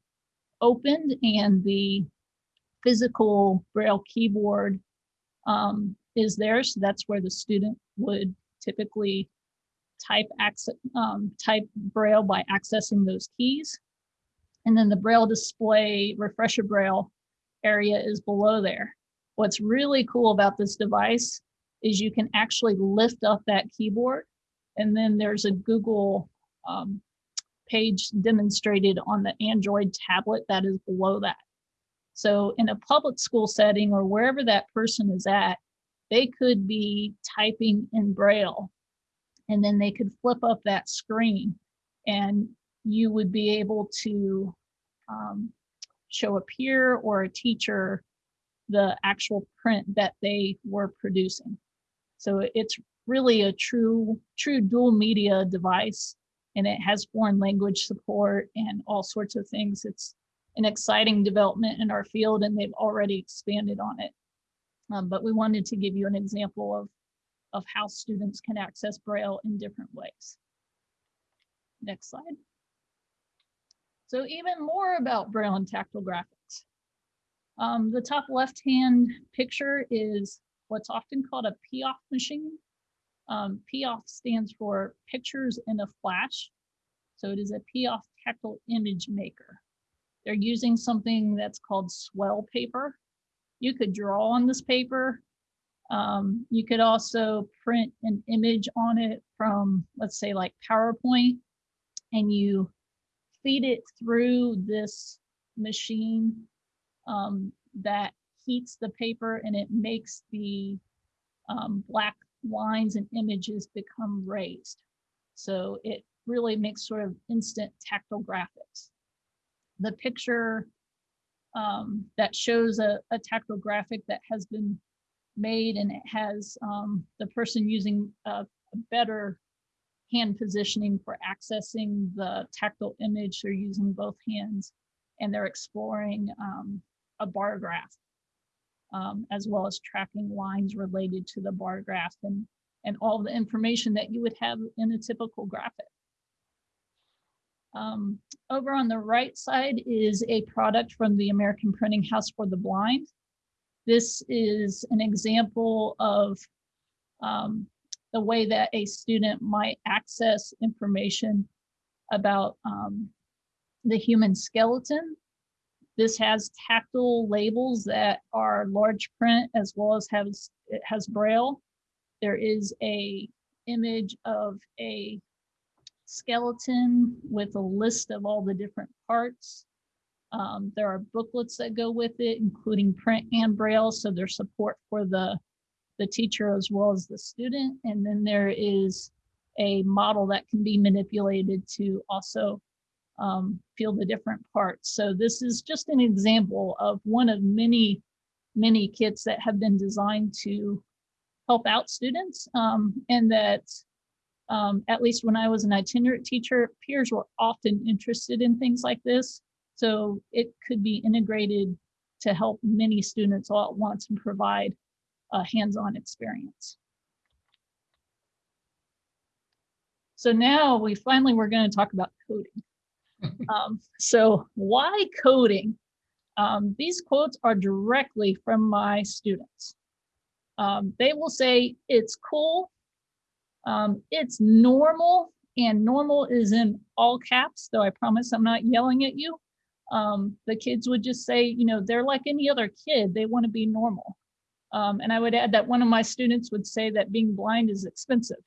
opened and the physical Braille keyboard um, is there. So that's where the student would typically type um, type Braille by accessing those keys. And then the Braille display refresher Braille area is below there. What's really cool about this device is you can actually lift up that keyboard and then there's a Google um, page demonstrated on the Android tablet that is below that. So in a public school setting or wherever that person is at, they could be typing in Braille and then they could flip up that screen and you would be able to um, show a peer or a teacher the actual print that they were producing. So it's really a true, true dual media device and it has foreign language support and all sorts of things. It's an exciting development in our field and they've already expanded on it. Um, but we wanted to give you an example of, of how students can access Braille in different ways. Next slide. So even more about Braille and tactile graphics. Um, the top left-hand picture is what's often called a PIAF machine. Um, PIAF stands for Pictures in a Flash. So it is a PIAF tactile image maker. They're using something that's called swell paper. You could draw on this paper. Um, you could also print an image on it from, let's say like PowerPoint, and you feed it through this machine um, that heats the paper and it makes the um, black lines and images become raised. So it really makes sort of instant tactile graphics. The picture um, that shows a, a tactile graphic that has been made and it has um, the person using a, a better hand positioning for accessing the tactile image. They're using both hands and they're exploring um, a bar graph um, as well as tracking lines related to the bar graph and, and all the information that you would have in a typical graphic. Um, over on the right side is a product from the American Printing House for the Blind. This is an example of um, the way that a student might access information about um, the human skeleton. This has tactile labels that are large print as well as has it has braille. There is a image of a skeleton with a list of all the different parts. Um, there are booklets that go with it, including print and braille, so there's support for the, the teacher as well as the student. And then there is a model that can be manipulated to also um, feel the different parts. So this is just an example of one of many, many kits that have been designed to help out students um, and that um, at least when I was an itinerant teacher, peers were often interested in things like this. So it could be integrated to help many students all at once and provide a hands-on experience. So now we finally, we're going to talk about coding. um, so why coding? Um, these quotes are directly from my students. Um, they will say, it's cool, um, it's normal and normal is in all caps, though I promise I'm not yelling at you. Um, the kids would just say, you know, they're like any other kid. They want to be normal. Um, and I would add that one of my students would say that being blind is expensive.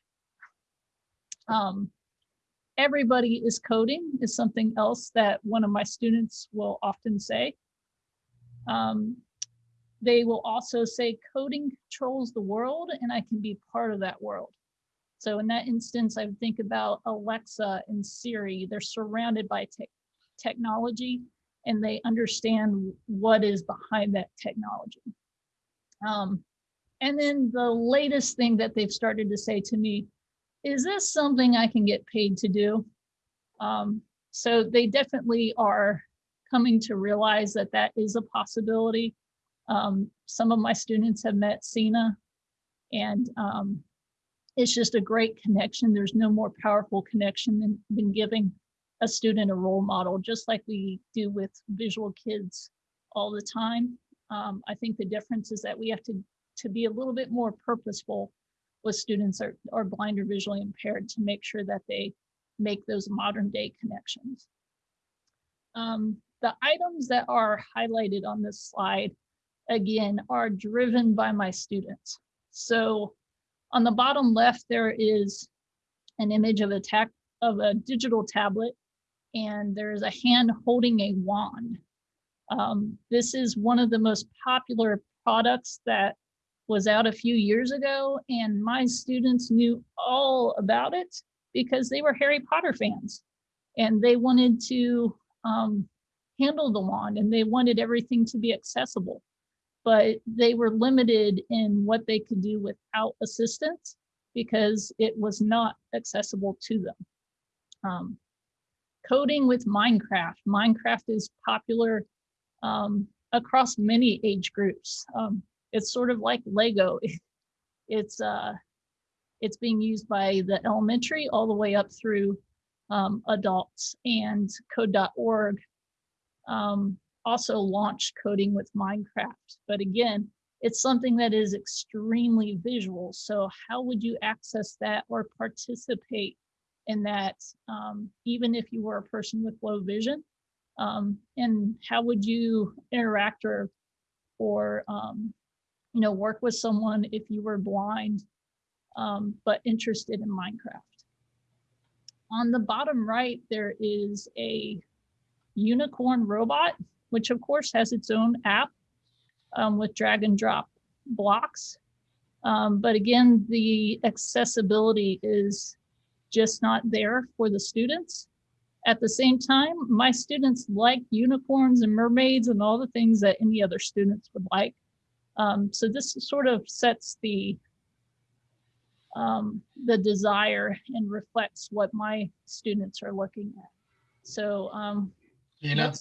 Um, everybody is coding is something else that one of my students will often say. Um, they will also say coding controls the world and I can be part of that world. So in that instance, I would think about Alexa and Siri. They're surrounded by te technology and they understand what is behind that technology. Um, and then the latest thing that they've started to say to me, is this something I can get paid to do? Um, so they definitely are coming to realize that that is a possibility. Um, some of my students have met Sina and um, it's just a great connection. There's no more powerful connection than, than giving a student a role model, just like we do with visual kids all the time. Um, I think the difference is that we have to, to be a little bit more purposeful with students that are, are blind or visually impaired to make sure that they make those modern day connections. Um, the items that are highlighted on this slide, again, are driven by my students. So on the bottom left, there is an image of a, tech, of a digital tablet, and there's a hand holding a wand. Um, this is one of the most popular products that was out a few years ago and my students knew all about it because they were Harry Potter fans and they wanted to um, handle the wand and they wanted everything to be accessible. But they were limited in what they could do without assistance because it was not accessible to them. Um, coding with Minecraft. Minecraft is popular um, across many age groups. Um, it's sort of like Lego. It's uh, it's being used by the elementary all the way up through um, adults and code.org um, also launched coding with Minecraft. But again, it's something that is extremely visual. So how would you access that or participate in that, um, even if you were a person with low vision? Um, and how would you interact or, or um, you know, work with someone if you were blind, um, but interested in Minecraft? On the bottom right, there is a unicorn robot, which of course has its own app um, with drag and drop blocks. Um, but again, the accessibility is just not there for the students. At the same time, my students like unicorns and mermaids and all the things that any other students would like. Um, so this sort of sets the um, the desire and reflects what my students are looking at. So um, You know,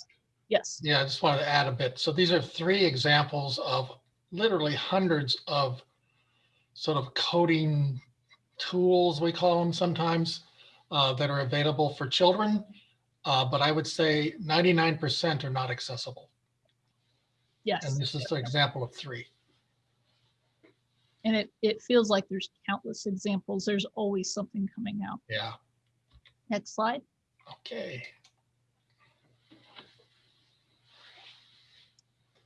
yes, yeah, I just wanted to add a bit. So these are three examples of literally hundreds of sort of coding tools, we call them sometimes, uh, that are available for children. Uh, but I would say 99% are not accessible. yes. And this is an example of three. And it, it feels like there's countless examples. There's always something coming out. Yeah, Next slide. okay.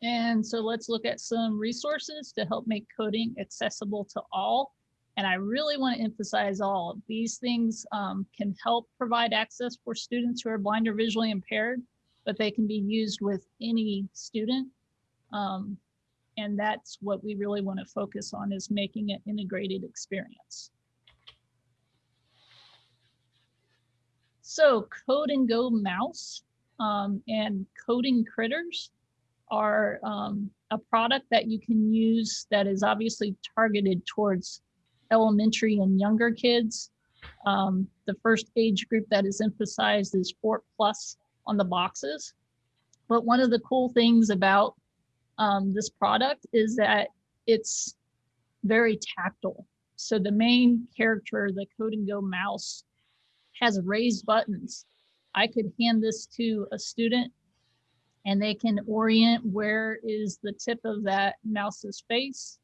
And so let's look at some resources to help make coding accessible to all. And I really want to emphasize all. These things um, can help provide access for students who are blind or visually impaired, but they can be used with any student. Um, and that's what we really want to focus on is making it integrated experience. So Code and Go Mouse um, and Coding Critters are um, a product that you can use that is obviously targeted towards elementary and younger kids. Um, the first age group that is emphasized is four plus on the boxes. But one of the cool things about um, this product is that it's very tactile. So the main character, the Code and Go mouse, has raised buttons. I could hand this to a student and they can orient where is the tip of that mouse's face.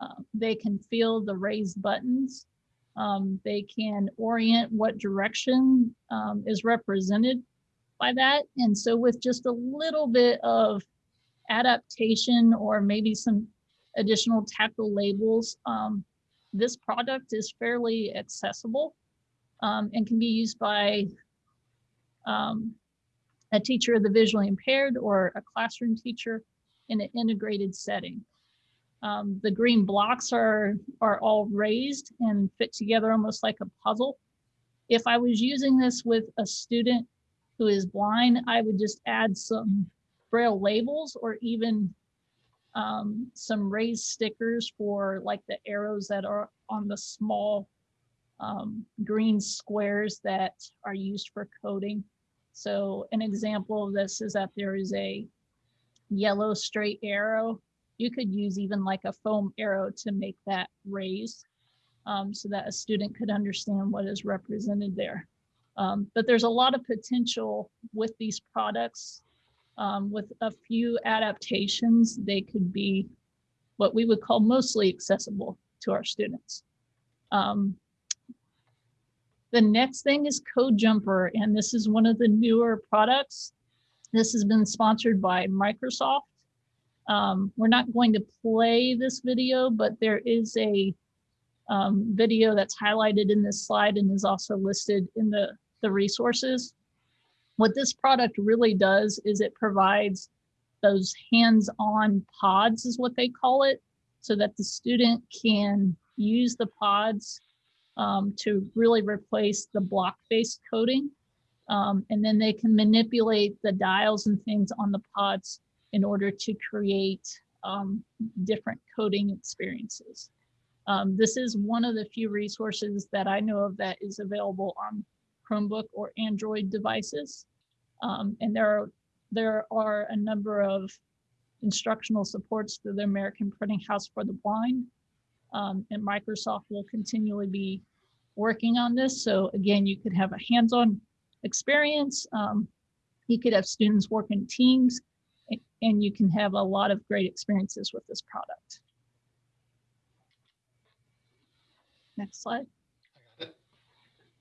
Uh, they can feel the raised buttons. Um, they can orient what direction um, is represented by that. And so with just a little bit of adaptation or maybe some additional tactile labels, um, this product is fairly accessible um, and can be used by um, a teacher of the visually impaired or a classroom teacher in an integrated setting. Um, the green blocks are, are all raised and fit together almost like a puzzle. If I was using this with a student who is blind, I would just add some braille labels or even um, some raised stickers for like the arrows that are on the small um, green squares that are used for coding. So an example of this is that there is a yellow straight arrow. You could use even like a foam arrow to make that raised um, so that a student could understand what is represented there. Um, but there's a lot of potential with these products. Um, with a few adaptations, they could be what we would call mostly accessible to our students. Um, the next thing is Code Jumper, and this is one of the newer products. This has been sponsored by Microsoft. Um, we're not going to play this video, but there is a um, video that's highlighted in this slide and is also listed in the, the resources. What this product really does is it provides those hands-on pods is what they call it. so that the student can use the pods um, to really replace the block-based coding. Um, and then they can manipulate the dials and things on the pods in order to create um, different coding experiences. Um, this is one of the few resources that I know of that is available on Chromebook or Android devices. Um, and there are, there are a number of instructional supports through the American Printing House for the Blind. Um, and Microsoft will continually be working on this. So again, you could have a hands-on experience. Um, you could have students work in teams and you can have a lot of great experiences with this product. Next slide.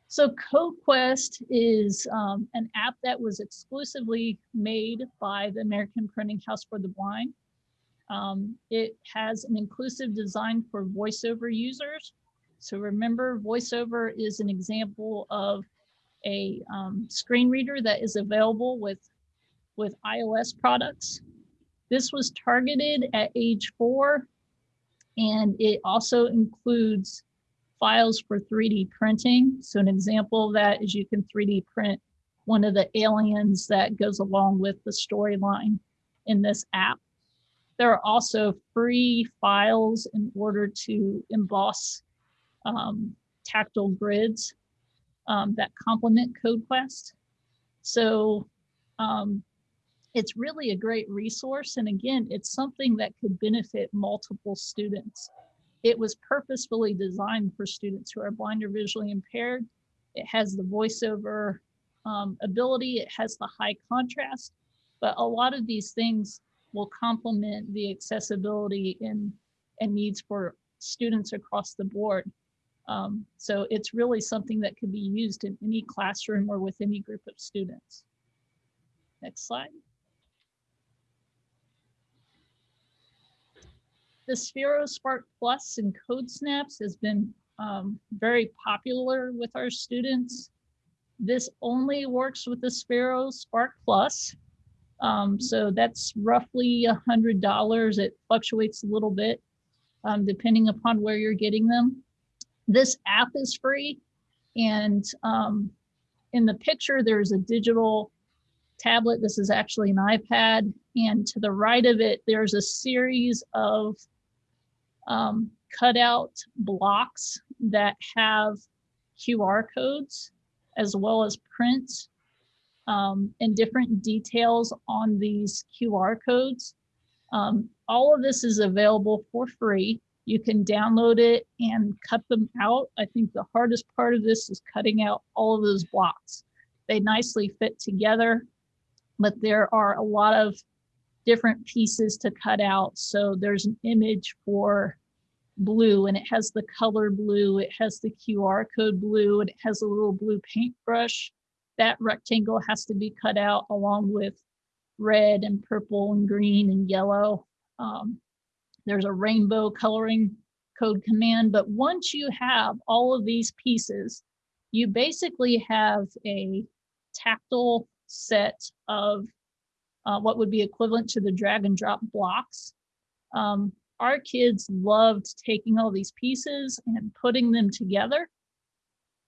So CodeQuest is um, an app that was exclusively made by the American Printing House for the Blind. Um, it has an inclusive design for voiceover users. So remember, voiceover is an example of a um, screen reader that is available with, with iOS products. This was targeted at age four, and it also includes files for 3D printing. So an example of that is you can 3D print one of the aliens that goes along with the storyline in this app. There are also free files in order to emboss um, tactile grids um, that complement CodeQuest. So um, it's really a great resource. And again, it's something that could benefit multiple students. It was purposefully designed for students who are blind or visually impaired. It has the voiceover um, ability, it has the high contrast, but a lot of these things will complement the accessibility and, and needs for students across the board. Um, so it's really something that can be used in any classroom or with any group of students. Next slide. The Sphero Spark Plus and Code Snaps has been um, very popular with our students. This only works with the Sphero Spark Plus. Um, so that's roughly a hundred dollars. It fluctuates a little bit um, depending upon where you're getting them. This app is free. And um, in the picture, there's a digital tablet. This is actually an iPad. And to the right of it, there's a series of um, cutout blocks that have QR codes as well as prints um, and different details on these QR codes. Um, all of this is available for free. You can download it and cut them out. I think the hardest part of this is cutting out all of those blocks. They nicely fit together, but there are a lot of different pieces to cut out. So there's an image for blue and it has the color blue, it has the QR code blue, and it has a little blue paintbrush. That rectangle has to be cut out along with red and purple and green and yellow. Um, there's a rainbow coloring code command, but once you have all of these pieces, you basically have a tactile set of uh, what would be equivalent to the drag and drop blocks. Um, our kids loved taking all these pieces and putting them together.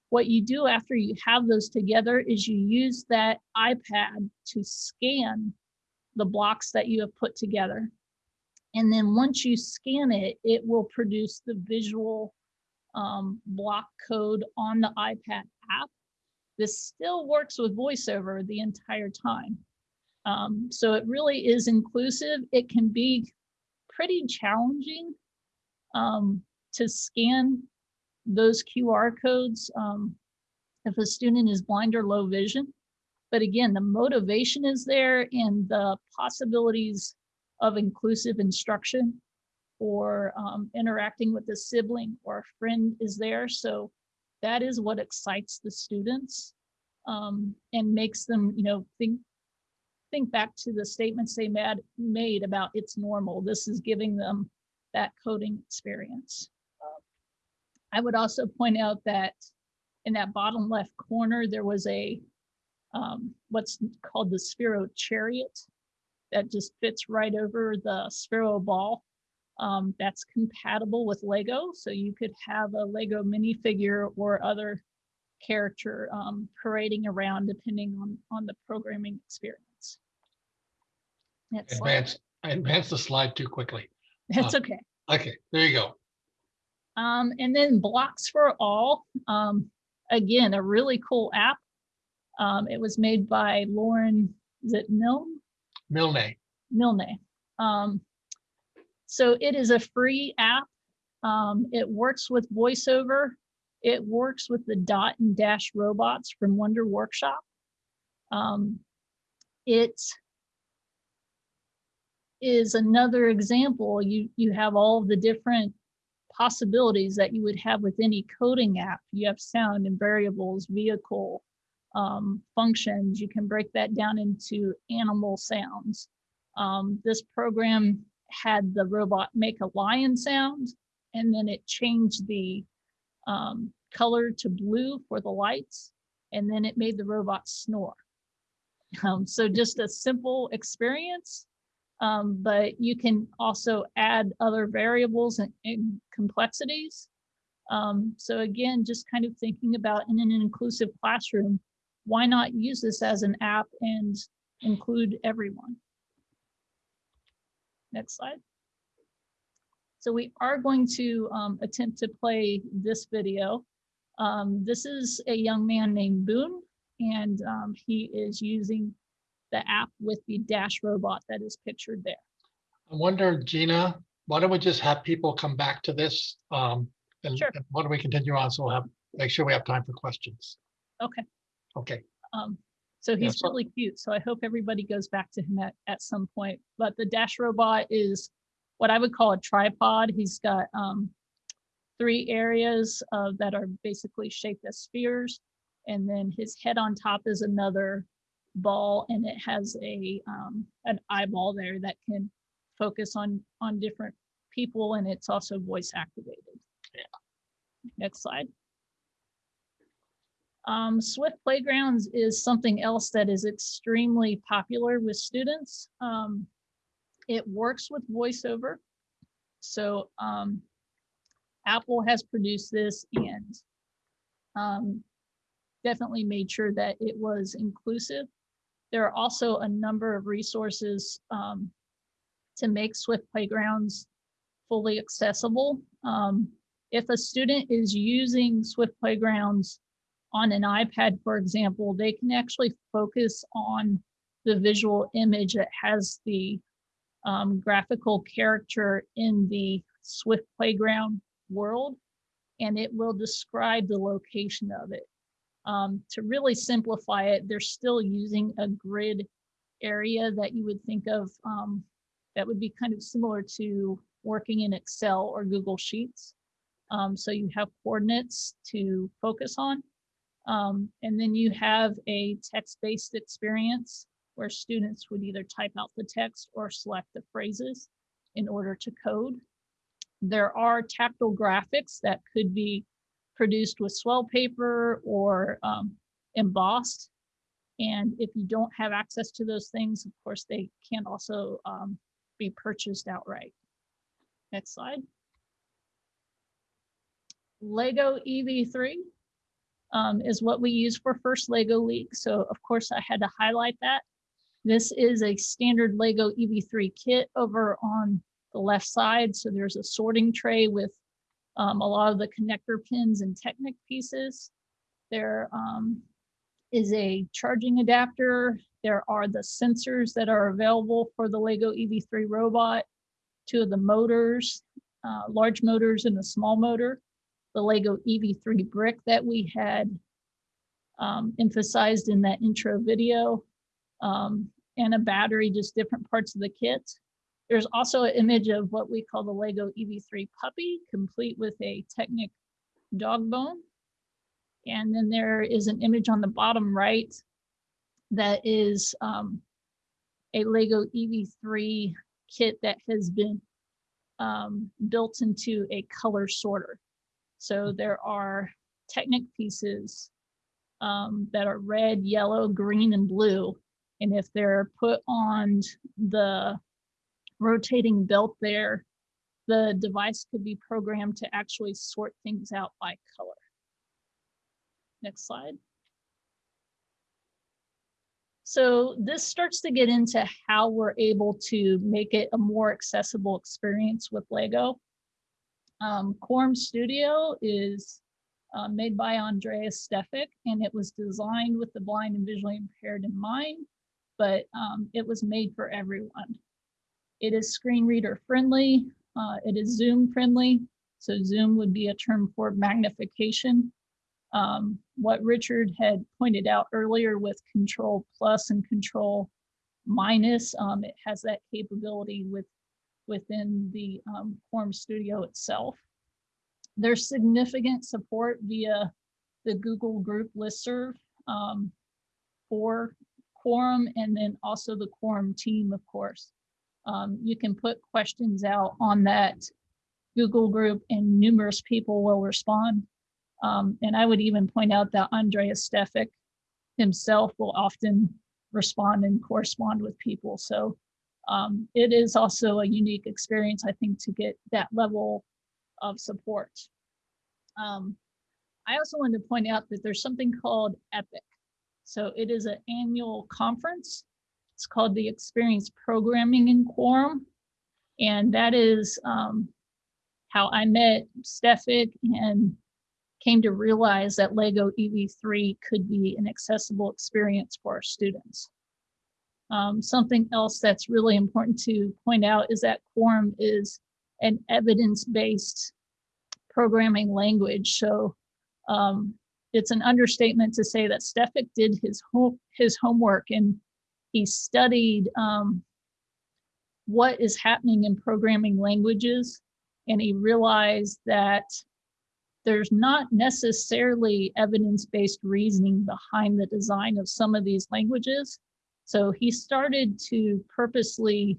What you do after you have those together is you use that iPad to scan the blocks that you have put together. And then once you scan it, it will produce the visual um, block code on the iPad app. This still works with VoiceOver the entire time. Um, so it really is inclusive. It can be pretty challenging um, to scan those QR codes um, if a student is blind or low vision. But again, the motivation is there and the possibilities of inclusive instruction or um, interacting with a sibling or a friend is there. So that is what excites the students um, and makes them, you know, think think back to the statements they made, made about it's normal. This is giving them that coding experience. I would also point out that in that bottom left corner, there was a um, what's called the Sphero Chariot that just fits right over the Sphero ball. um, that's compatible with Lego. So you could have a Lego minifigure or other character um, parading around depending on, on the programming experience. Next slide. Advance, I advanced the slide too quickly. That's uh, okay. Okay, there you go. Um, and then Blocks for All, um, again, a really cool app. Um, it was made by Lauren, is it Milne? Milne. Milne. Um, so it is a free app. Um, it works with VoiceOver. It works with the dot and dash robots from Wonder Workshop. Um, it is another example. You you have all the different possibilities that you would have with any coding app. You have sound and variables, vehicle, um, functions. You can break that down into animal sounds. Um, this program had the robot make a lion sound, and then it changed the um, color to blue for the lights, and then it made the robot snore. Um, so just a simple experience, um, but you can also add other variables and, and complexities. Um, so again, just kind of thinking about in an inclusive classroom, why not use this as an app and include everyone? Next slide. So we are going to um, attempt to play this video. Um, this is a young man named Boone, and um, he is using the app with the Dash robot that is pictured there. I wonder, Gina, why don't we just have people come back to this? Um, and Sure. and why don't we continue on? So we'll have, make sure we have time for questions. Okay. Okay, Um, so he's really cute. So I hope everybody goes back to him at, at some point. But the Dash robot is what I would call a tripod. He's got um, three areas uh, that are basically shaped as spheres. And then his head on top is another ball and it has a um, an eyeball there that can focus on on different people and it's also voice activated. Yeah. Next slide. Um, Swift Playgrounds is something else that is extremely popular with students. Um, it works with VoiceOver. So um, Apple has produced this and um, definitely made sure that it was inclusive. There are also a number of resources um, to make Swift Playgrounds fully accessible. Um, if a student is using Swift Playgrounds on an iPad, for example, they can actually focus on the visual image that has the um, graphical character in the Swift Playground world, and it will describe the location of it. Um, to really simplify it, they're still using a grid area that you would think of um, that would be kind of similar to working in Excel or Google Sheets. Um, so you have coordinates to focus on. Um, and then you have a text-based experience where students would either type out the text or select the phrases in order to code. There are tactile graphics that could be produced with swell paper or um, embossed. And if you don't have access to those things, of course, they can also um, be purchased outright. Next slide. Lego EV3 um, is what we use for First Lego League. So of course I had to highlight that. This is a standard Lego EV3 kit over on the left side. So there's a sorting tray with um, a lot of the connector pins and Technic pieces. There um, is a charging adapter. There are the sensors that are available for the Lego EV3 robot, two of the motors, uh, large motors and a small motor, the Lego EV3 brick that we had um, emphasized in that intro video, um, and a battery, just different parts of the kit. There's also an image of what we call the Lego EV3 puppy, complete with a Technic dog bone. And then there is an image on the bottom right that is um, a Lego EV3 kit that has been um, built into a color sorter. So there are Technic pieces um, that are red, yellow, green, and blue. And if they're put on the rotating belt there, the device could be programmed to actually sort things out by color. Next slide. So this starts to get into how we're able to make it a more accessible experience with Lego. Um, Quorum Studio is uh, made by Andreas Stefik, and it was designed with the blind and visually impaired in mind, but um, it was made for everyone. It is screen reader friendly. Uh, it is Zoom friendly. So Zoom would be a term for magnification. Um, what Richard had pointed out earlier with control plus and control minus, um, it has that capability with within the um, Quorum Studio itself. There's significant support via the Google Group listserv um, for Quorum and then also the Quorum team, of course. Um, you can put questions out on that Google group and numerous people will respond. Um, and I would even point out that Andreas Stefik himself will often respond and correspond with people. So um, it is also a unique experience, I think, to get that level of support. Um, I also wanted to point out that there's something called EPIC. So it is an annual conference. It's called the Experience Programming in Quorum. And that is um, how I met Stefik and came to realize that Lego EV3 could be an accessible experience for our students. Um, something else that's really important to point out is that Quorum is an evidence-based programming language. So um, it's an understatement to say that Stefik did his home his homework and he studied um, what is happening in programming languages, and he realized that there's not necessarily evidence-based reasoning behind the design of some of these languages. So he started to purposely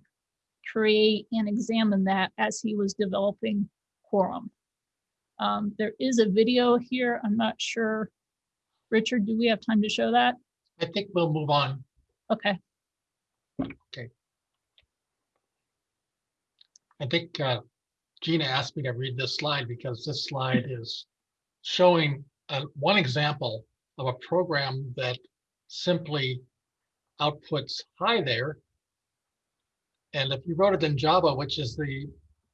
create and examine that as he was developing Quorum. Um, there is a video here. I'm not sure. Richard, do we have time to show that? I think we'll move on. Okay, Okay. I think uh, Gina asked me to read this slide because this slide is showing uh, one example of a program that simply outputs high there. And if you wrote it in Java, which is the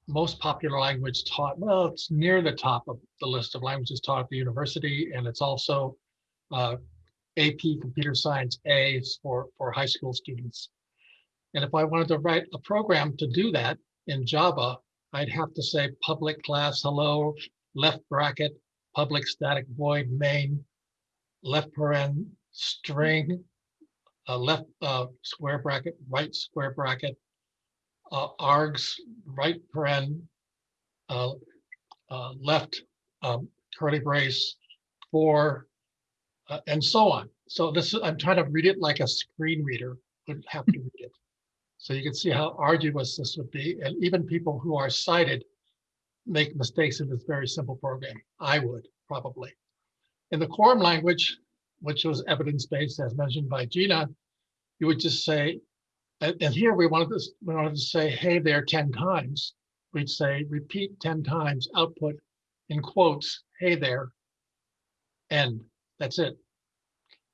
most popular language taught, well, it's near the top of the list of languages taught at the university, and it's also uh, AP Computer Science A for, for high school students. And if I wanted to write a program to do that in Java, I'd have to say public class hello, left bracket, public static void main, left paren string, uh, left uh, square bracket, right square bracket, uh, args, right paren, uh, uh, left um, curly brace, for, uh, and so on. So this, is- I'm trying to read it like a screen reader would have to read it. So you can see how arduous this would be, and even people who are sighted make mistakes in this very simple program. I would probably. In the quorum language, which was evidence-based as mentioned by Gina, you would just say, and, and here we wanted to, we wanted to say, hey there 10 times. We'd say, repeat 10 times, output in quotes, hey there, end. That's it.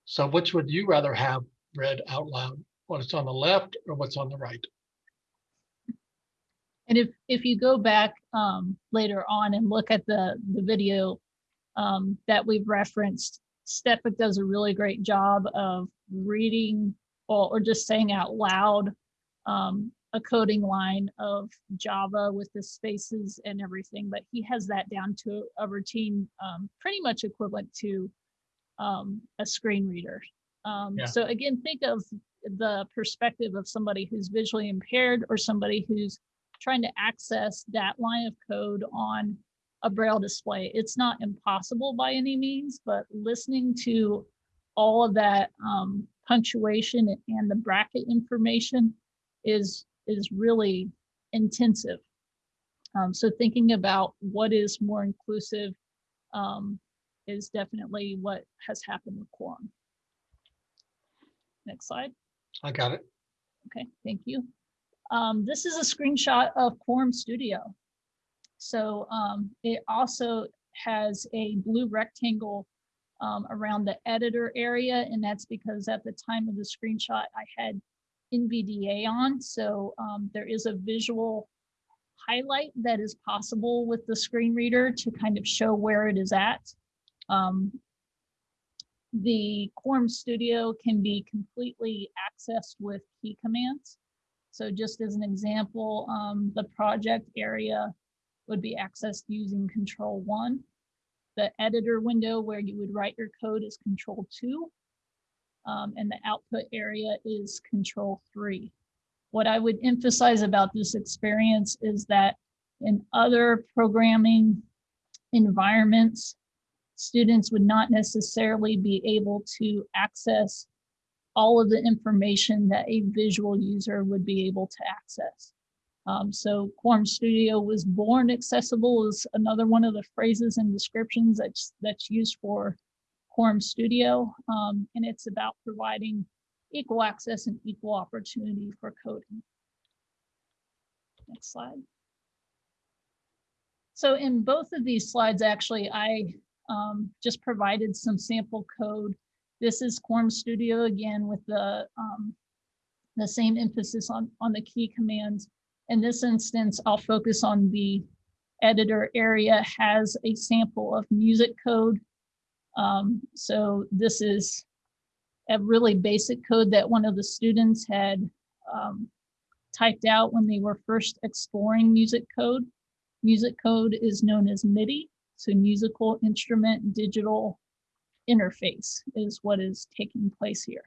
So which would you rather have read out loud? What's on the left or what's on the right? and if, if you go back um, later on and look at the, the video um, that we've referenced, Stefik does a really great job of reading or, or just saying out loud um, a coding line of Java with the spaces and everything, but he has that down to a routine um, pretty much equivalent to um, a screen reader. Um, Yeah. So again, think of the perspective of somebody who's visually impaired or somebody who's trying to access that line of code on a braille display. It's not impossible by any means, but listening to all of that um, punctuation and the bracket information is is really intensive. Um, so thinking about what is more inclusive um, is definitely what has happened with Quorum. Next slide. I got it. Okay, thank you. Um, this is a screenshot of Quorum Studio. So um, it also has a blue rectangle um, around the editor area, and that's because at the time of the screenshot, I had NVDA on. So um, there is a visual highlight that is possible with the screen reader to kind of show where it is at. Um, the Quorum Studio can be completely accessed with key commands. So just as an example, um, the project area would be accessed using control one. The editor window where you would write your code is control two. Um, and the output area is control three. What I would emphasize about this experience is that in other programming environments, students would not necessarily be able to access all of the information that a visual user would be able to access. Um, so Quorum Studio was born accessible is another one of the phrases and descriptions that's, that's used for Quorum Studio. Um, and it's about providing equal access and equal opportunity for coding. Next slide. So in both of these slides, actually, I um, just provided some sample code. This is Quorum Studio again with the, um, the same emphasis on, on the key commands. In this instance, I'll focus on the editor area has a sample of music code. Um, so this is a really basic code that one of the students had um, typed out when they were first exploring music code. Music code is known as MIDI, so musical instrument digital interface is what is taking place here.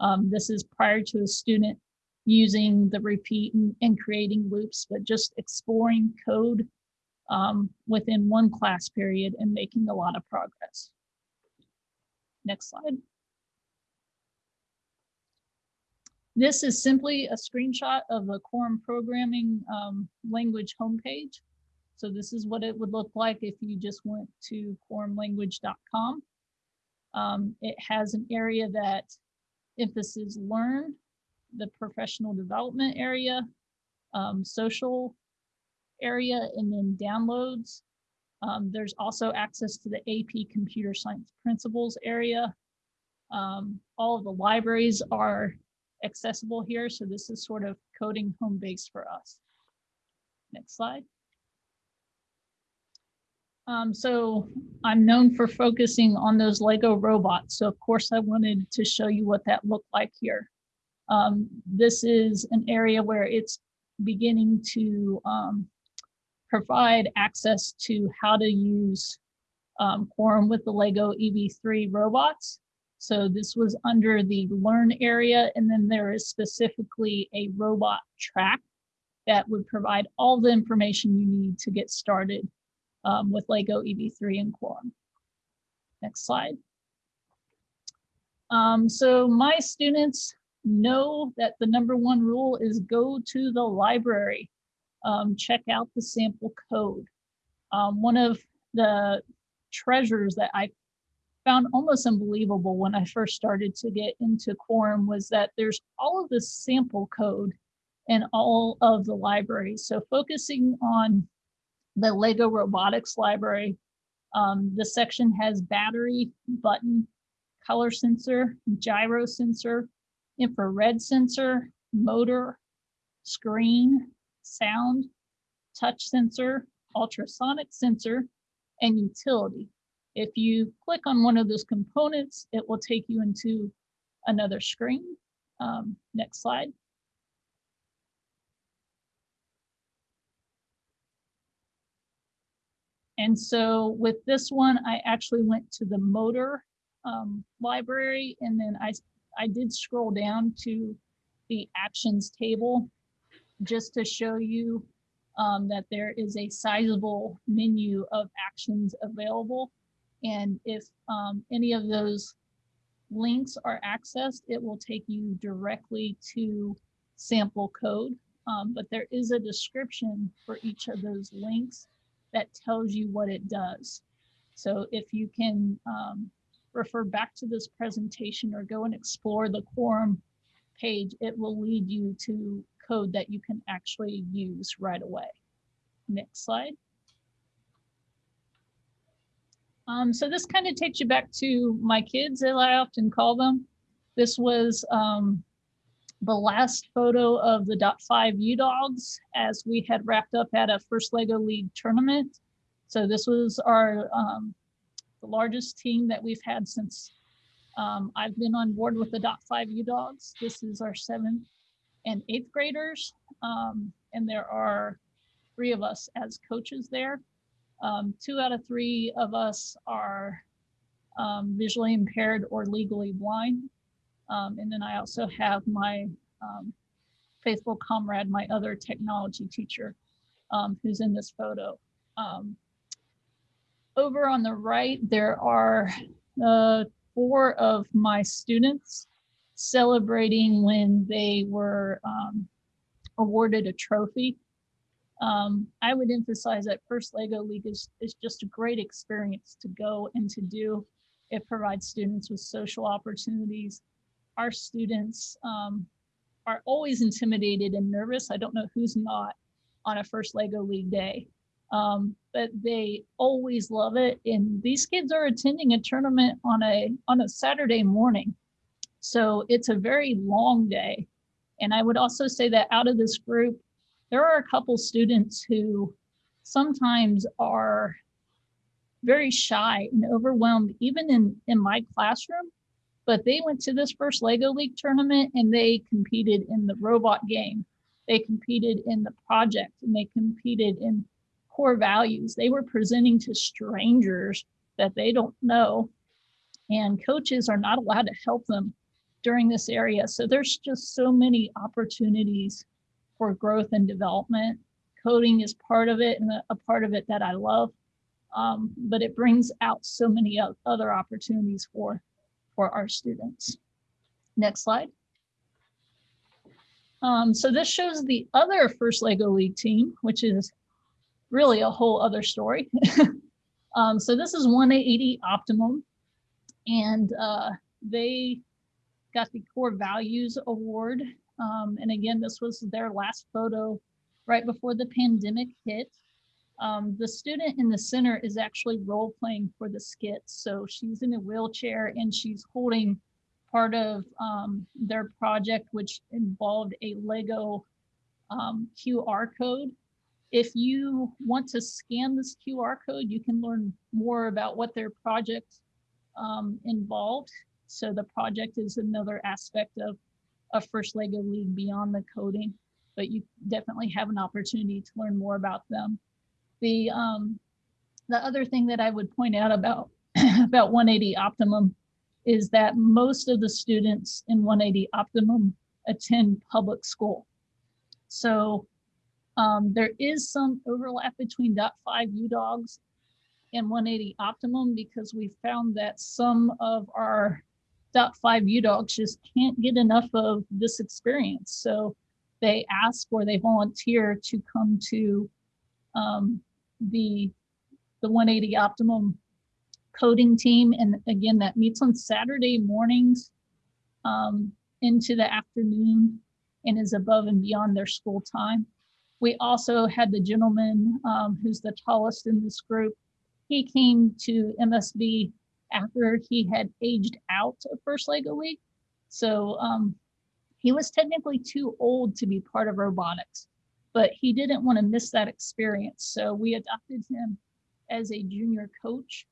Um, this is prior to a student using the repeat and, and creating loops, but just exploring code um, within one class period and making a lot of progress. Next slide. This is simply a screenshot of the Quorum programming um, language homepage. So this is what it would look like if you just went to quorumlanguage.com. Um, it has an area that emphasis learn, the professional development area, um, social area, and then downloads. Um, there's also access to the AP computer science principles area. Um, all of the libraries are accessible here. So this is sort of coding home base for us. Next slide. Um, so I'm known for focusing on those Lego robots. So of course I wanted to show you what that looked like here. Um, this is an area where it's beginning to um, provide access to how to use um, Quorum with the Lego EV3 robots. So this was under the learn area, and then there is specifically a robot track that would provide all the information you need to get started um, with Lego EV3 and Quorum. Next slide. Um, so my students know that the number one rule is go to the library, um, check out the sample code. Um, one of the treasures that I found almost unbelievable when I first started to get into Quorum was that there's all of this sample code in all of the libraries. So focusing on the Lego robotics library, um, the section has battery, button, color sensor, gyro sensor, infrared sensor, motor, screen, sound, touch sensor, ultrasonic sensor, and utility. If you click on one of those components, it will take you into another screen. Um, next slide. And so with this one, I actually went to the motor um, library and then I, I did scroll down to the actions table just to show you um, that there is a sizable menu of actions available. And if um, any of those links are accessed, it will take you directly to sample code. Um, but there is a description for each of those links that tells you what it does. So if you can um, refer back to this presentation or go and explore the quorum page, it will lead you to code that you can actually use right away. Next slide. Um, so this kind of takes you back to my kids, as I often call them. This was um, the last photo of the dot five U dogs as we had wrapped up at a first Lego League tournament. So this was our um, the largest team that we've had since um, I've been on board with the dot five U dogs. This is our seventh and eighth graders. Um, and there are three of us as coaches there. Um, two out of three of us are um, visually impaired or legally blind. Um, and then I also have my um, faithful comrade, my other technology teacher, who's in this photo. Um, over on the right, there are uh, four of my students celebrating when they were um, awarded a trophy. Um, I would emphasize that First Lego League is, is just a great experience to go and to do. It provides students with social opportunities. Our students um, are always intimidated and nervous. I don't know who's not on a First Lego League day, um, but they always love it. And these kids are attending a tournament on a on a Saturday morning, so it's a very long day. And I would also say that out of this group, there are a couple students who sometimes are very shy and overwhelmed, even in, in my classroom. But they went to this first Lego League tournament and they competed in the robot game. They competed in the project and they competed in core values. They were presenting to strangers that they don't know. And coaches are not allowed to help them during this area. So there's just so many opportunities for growth and development. Coding is part of it and a, part of it that I love. Um, but it brings out so many other opportunities for, for our students. Next slide. Um, so this shows the other first Lego League team, which is really a whole other story. um, so this is 180 Optimum, and uh, they got the Core Values Award. Um, and again, this was their last photo right before the pandemic hit. Um, the student in the center is actually role playing for the skit. So she's in a wheelchair and she's holding part of um, their project, which involved a Lego um, QR code. If you want to scan this QR code, you can learn more about what their project um, involved. So the project is another aspect of a First Lego League beyond the coding, but you definitely have an opportunity to learn more about them. The um, the other thing that I would point out about about 180 Optimum is that most of the students in 180 Optimum attend public school. So um, there is some overlap between dot five U dogs and 180 Optimum because we found that some of our dot five U dogs just can't get enough of this experience. So they ask or they volunteer to come to um, the the 180 Optimum coding team. And again, that meets on Saturday mornings um, into the afternoon and is above and beyond their school time. We also had the gentleman um, who's the tallest in this group. He came to MSB after he had aged out of First Lego League. So um, he was technically too old to be part of robotics, but he didn't want to miss that experience. So we adopted him as a junior coach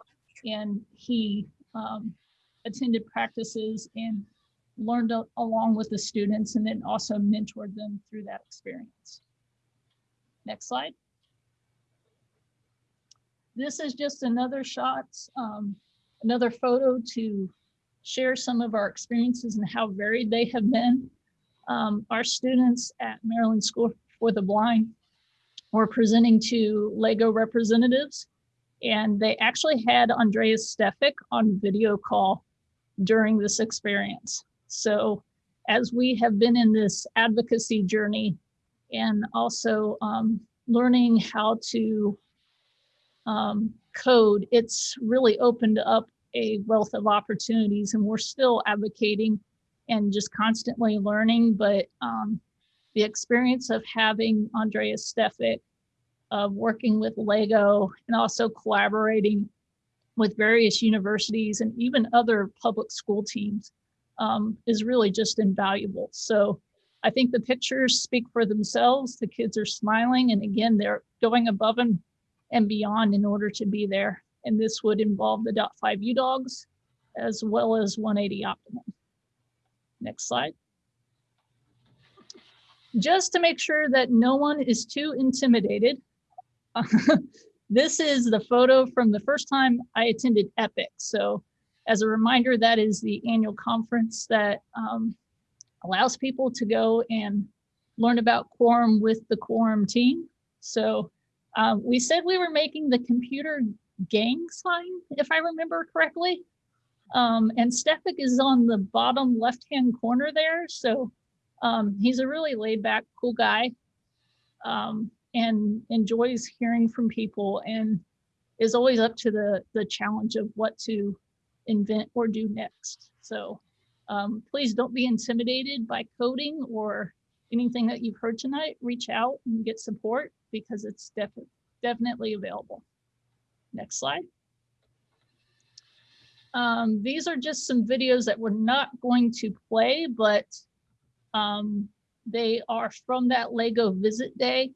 and he um, attended practices and learned along with the students and then also mentored them through that experience. Next slide. This is just another shot, um, another photo to share some of our experiences and how varied they have been. Um, our students at Maryland School for the Blind were presenting to Lego representatives and they actually had Andreas Stefik on video call during this experience. So as we have been in this advocacy journey and also um, learning how to um, code, it's really opened up a wealth of opportunities and we're still advocating and just constantly learning. But um, the experience of having Andreas Stefik of working with Lego and also collaborating with various universities and even other public school teams um, is really just invaluable. So I think the pictures speak for themselves. The kids are smiling, and again, they're going above and, and beyond in order to be there. And this would involve the dot five U dogs as well as 180 Optimum. Next slide. Just to make sure that no one is too intimidated, this is the photo from the first time I attended EPIC. So as a reminder, that is the annual conference that um, allows people to go and learn about quorum with the quorum team. So um, we said we were making the computer gang sign, if I remember correctly. Um, and Stefik is on the bottom left-hand corner there. So um, he's a really laid back, cool guy um, and enjoys hearing from people and is always up to the, the challenge of what to invent or do next. So um, please don't be intimidated by coding or anything that you've heard tonight. Reach out and get support because it's defi definitely available. Next slide. Um, these are just some videos that we're not going to play, but um, they are from that Lego visit day.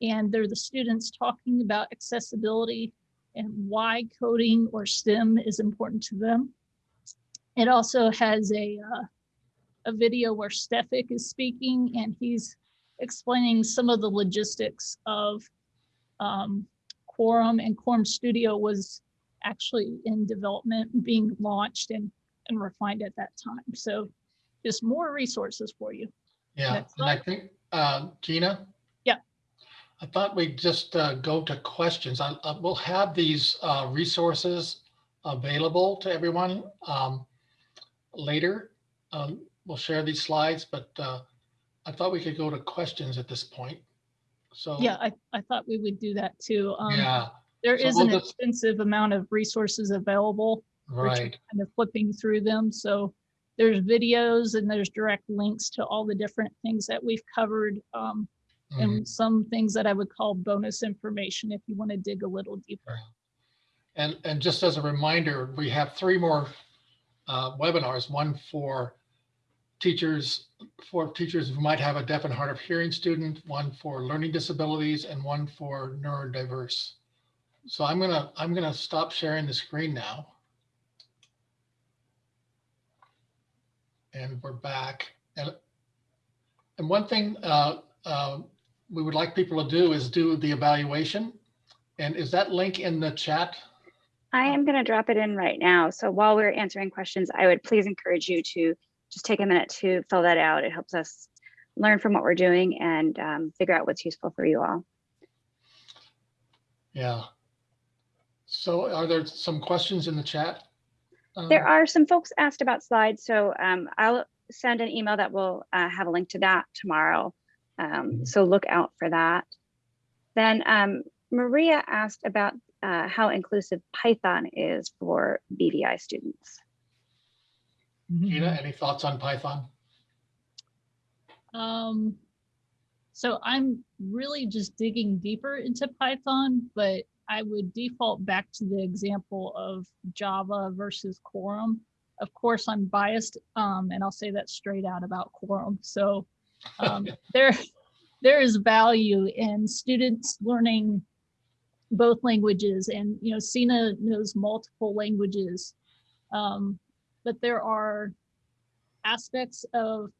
And they're the students talking about accessibility and why coding or STEM is important to them. It also has a, uh, a video where Stefik is speaking and he's explaining some of the logistics of um, Quorum and Quorum Studio was actually in development, being launched and, and refined at that time. So just more resources for you. Yeah, Next and I think, uh, Gina? Yeah. I thought we'd just uh, go to questions. I, I- we'll have these uh, resources available to everyone um, later. Um, We'll share these slides, but uh, I thought we could go to questions at this point. So. Yeah, I, I thought we would do that too. Um, Yeah, There so is we'll an just- extensive amount of resources available. Right. Kind of flipping through them. So there's videos and there's direct links to all the different things that we've covered. Um, Mhm. and some things that I would call bonus information if you want to dig a little deeper. And, and just as a reminder, we have three more uh, webinars, one for teachers, for teachers who might have a deaf and hard of hearing student, one for learning disabilities, and one for neurodiverse. So I'm gonna, I'm gonna stop sharing the screen now. And we're back. And, and one thing uh, uh, we would like people to do is do the evaluation. And is that link in the chat? I am going to drop it in right now. So while we're answering questions, I would please encourage you to just take a minute to fill that out. It helps us learn from what we're doing and um, figure out what's useful for you all. Yeah. So are there some questions in the chat? There Um, are some folks asked about slides, so um, I'll send an email that will uh, have a link to that tomorrow. Um, so look out for that. Then um, Maria asked about uh, how inclusive Python is for BVI students. Gina, any thoughts on Python? Um, so I'm really just digging deeper into Python, but I would default back to the example of Java versus Quorum. Of course, I'm biased, um, and I'll say that straight out about Quorum. So um, there, there is value in students learning both languages, and you know, Sina knows multiple languages, um, but there are aspects of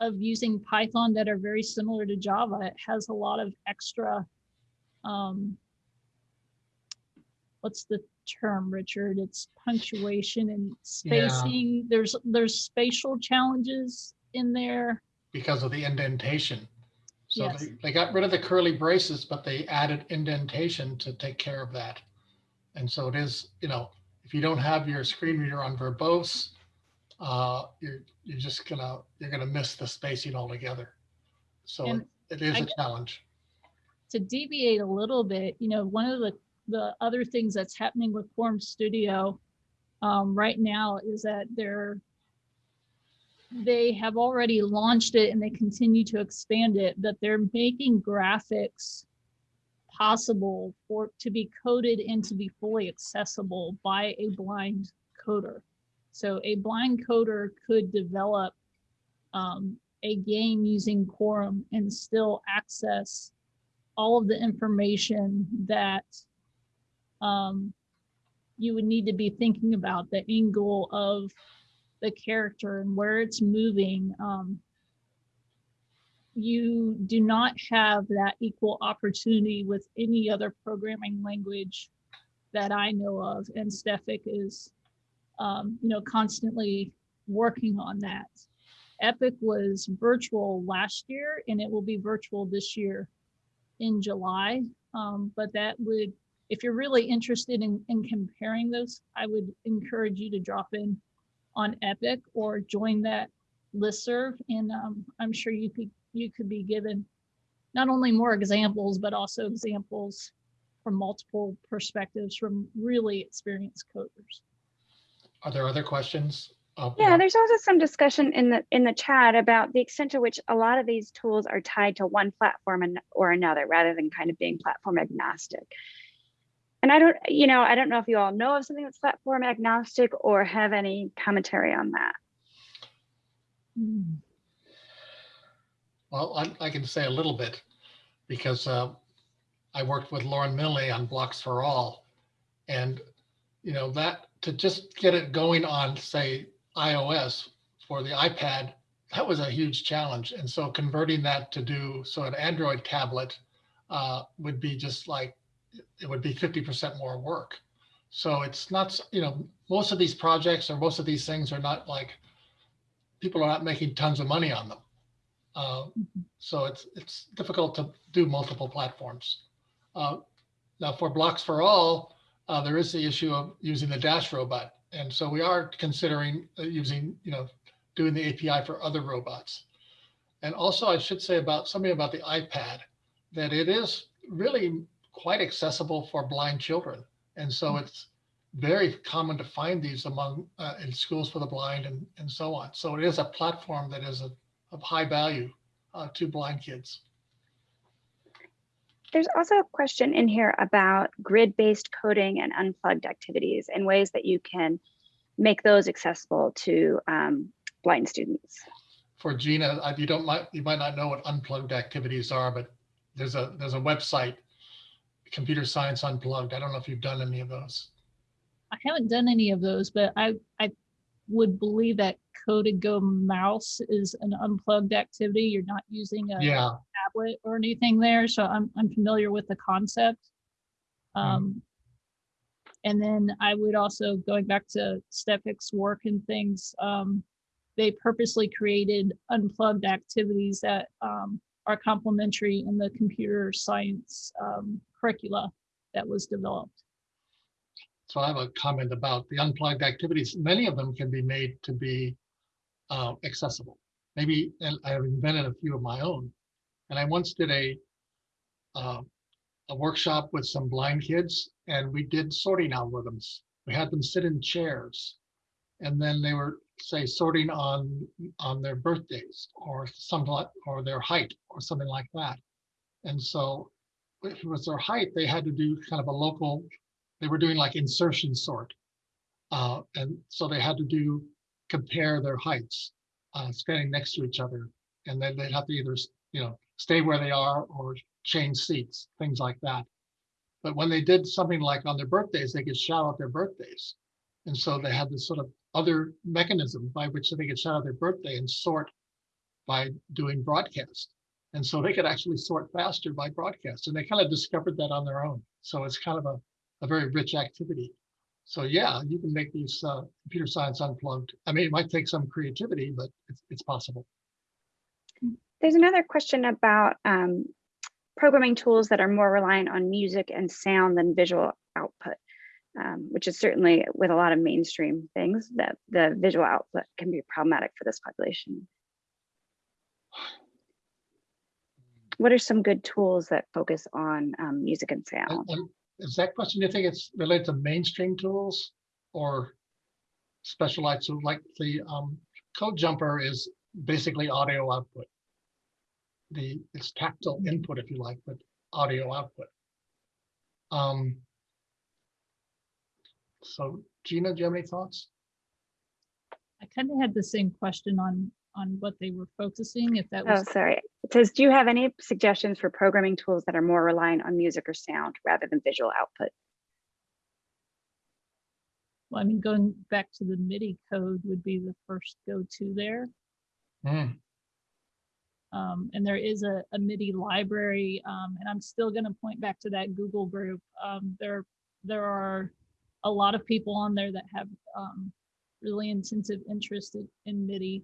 of using Python that are very similar to Java. It has a lot of extra, um, what's the term, Richard? It's punctuation and Yeah. spacing. There's there's spatial challenges in there. Because of the indentation. So Yes. they, they got rid of the curly braces, but they added indentation to take care of that. And so it is, you know, if you don't have your screen reader on verbose, uh, you're, you're just gonna, you're gonna miss the spacing altogether. So it is I a challenge. to deviate a little bit, you know, one of the, the other things that's happening with Quorum Studio um, right now is that they're, they have already launched it and they continue to expand it, but they're making graphics possible for to be coded and to be fully accessible by a blind coder. So a blind coder could develop um, a game using Quorum and still access all of the information that um, you would need to be thinking about the angle of the character and where it's moving. Um, you do not have that equal opportunity with any other programming language that I know of, and Stefik is, um, you know, constantly working on that. Epic was virtual last year, and it will be virtual this year in July. Um, but that would, if you're really interested in, in comparing those, I would encourage you to drop in on Epic or join that listserv, and um, I'm sure you could you could be given not only more examples, but also examples from multiple perspectives from really experienced coders. Are there other questions? Uh, Yeah, there's also some discussion in the in the chat about the extent to which a lot of these tools are tied to one platform and or another rather than kind of being platform agnostic. And I don't, you know, I don't know if you all know of something that's platform agnostic or have any commentary on that. Well, I, I can say a little bit because uh, I worked with Lauren Milne on Blocks for All. And, you know, that to just get it going on, say, iOS for the iPad, that was a huge challenge. And so converting that to do, so an Android tablet uh, would be just like, it would be 50% more work. So it's not, you know, most of these projects or most of these things are not like, people are not making tons of money on them. Uh, so it's it's difficult to do multiple platforms. Uh, now for Blocks for All, uh, there is the issue of using the Dash robot, and so we are considering uh, using you know doing the API for other robots. And also, I should say about something about the iPad that it is really quite accessible for blind children, and so it's very common to find these among uh, in schools for the blind and and so on. So it is a platform that is a of high value uh, to blind kids. There's also a question in here about grid-based coding and unplugged activities and ways that you can make those accessible to um, blind students. For Gina, uh, you don't might you might not know what unplugged activities are, but there's a there's a website, Computer Science Unplugged. I don't know if you've done any of those. I haven't done any of those, but I I would believe that coded go mouse is an unplugged activity. You're not using a Yeah, tablet or anything there, so I'm I'm familiar with the concept. Um, and then I would also going back to Stefik's work and things. Um, they purposely created unplugged activities that um, are complementary in the computer science um, curricula that was developed. so I have a comment about the unplugged activities. Many of them can be made to be uh, accessible. Maybe, I have invented a few of my own. And I once did a uh, a workshop with some blind kids, and we did sorting algorithms. We had them sit in chairs, and then they were say sorting on on their birthdays or something like, or their height or something like that. And so, if it was their height, they had to do kind of a local. They were doing like insertion sort, uh, and so they had to do compare their heights, uh, standing next to each other, and then they'd have to either you know stay where they are or change seats, things like that. But when they did something like on their birthdays, they could shout out their birthdays. And so they had this sort of other mechanism by which they could shout out their birthday and sort by doing broadcast. And so they could actually sort faster by broadcast. And they kind of discovered that on their own. So it's kind of a, a very rich activity. So yeah, you can make these uh, computer science unplugged. I mean, it might take some creativity, but it's, it's possible. There's another question about um, programming tools that are more reliant on music and sound than visual output, um, which is certainly with a lot of mainstream things that the visual output can be problematic for this population. What are some good tools that focus on um, music and sound? Is that question, do you think it's related to mainstream tools or specialized, so like the um, code jumper is basically audio output. The, it's tactile input if you like, but audio output. Um, so Gina, do you have any thoughts? I kind of had the same question on, on what they were focusing, if that was Oh, sorry. It says, do you have any suggestions for programming tools that are more reliant on music or sound rather than visual output? well, I mean, going back to the MIDI code would be the first go-to there. Hmm, Um, and there is a, a MIDI library, um, and I'm still gonna point back to that Google group. Um, there, there are a lot of people on there that have, um, really intensive interest in, in MIDI.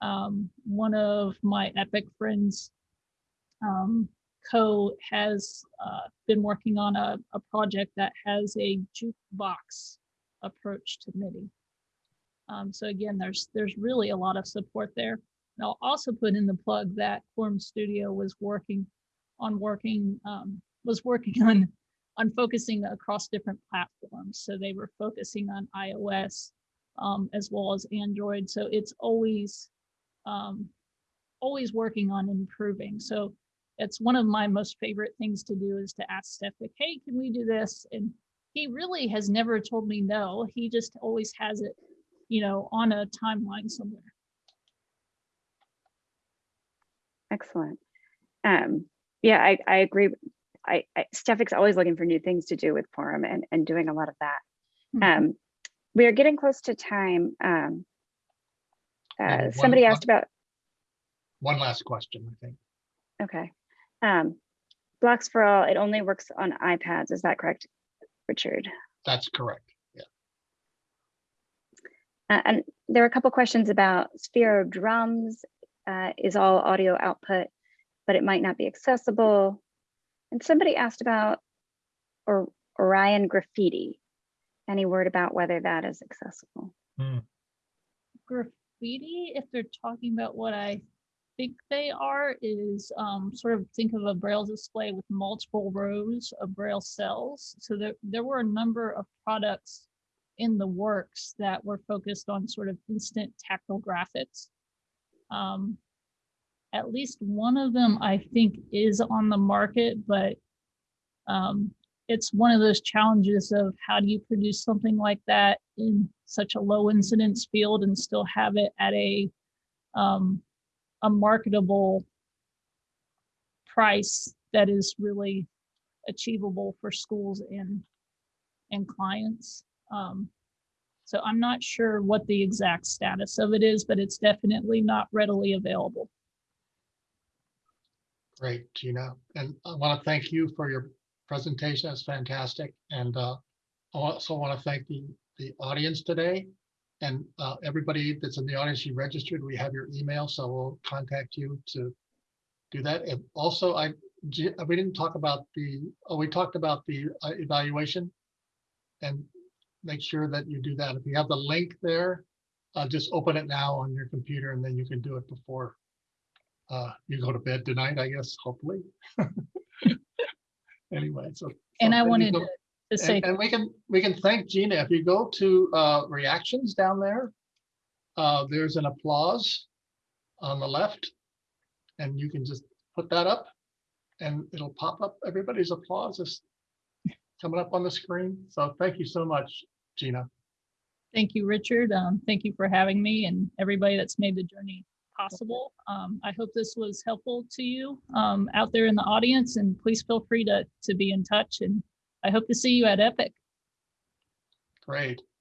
Um, one of my Epic friends, um, Co has, uh, been working on a, a project that has a jukebox approach to MIDI. Um, so again, there's, there's really a lot of support there. And I'll also put in the plug that Quorum Studio was working on working, um, was working on, on focusing across different platforms. So they were focusing on iOS, um, as well as Android. So it's always, um, always working on improving. So it's one of my most favorite things to do is to ask Steph, like, hey, can we do this? And he really has never told me no. He just always has it, you know, on a timeline somewhere. Excellent. Um, yeah, I, I agree. I, I, Stefik's always looking for new things to do with Quorum and, and doing a lot of that. Mhm. Um, we are getting close to time. Um, uh, one- somebody one- asked about, one last question, I think. okay. Um, Blocks for All, it only works on iPads. Is that correct, Richard? That's correct. Yeah. Uh, and there are a couple questions about Sphere of Drums uh, is all audio output, but it might not be accessible. And somebody asked about or Orion Graphiti. Any word about whether that is accessible? graphiti, if they're talking about what I think they are, is um, sort of think of a braille display with multiple rows of braille cells. So there, there were a number of products in the works that were focused on sort of instant tactile graphics. Um, at least one of them, I think, is on the market, but um, it's one of those challenges of how do you produce something like that in such a low incidence field and still have it at a um, a marketable price that is really achievable for schools and and clients. Um, so I'm not sure what the exact status of it is, but it's definitely not readily available. Great, Gina. And I want to thank you for your presentation. That's fantastic. And uh, I also want to thank the, the audience today. And uh, everybody that's in the audience, you registered, we have your email, so we'll contact you to do that. And also, I, we didn't talk about the, oh, we talked about the uh, evaluation. And make sure that you do that. If you have the link there, uh, just open it now on your computer and then you can do it before uh, you go to bed tonight, I guess, hopefully. Anyway, so. And so I wanted go- to to say, And, and we can, we can thank Gina. If you go to uh, reactions down there, uh, there's an applause on the left. And you can just put that up and it'll pop up. Everybody's applause is coming up on the screen. So thank you so much, Gina. thank you, Richard. Um, thank you for having me and everybody that's made the journey possible. Um, I hope this was helpful to you um, out there in the audience and please feel free to, to be in touch and I hope to see you at Epic. Great.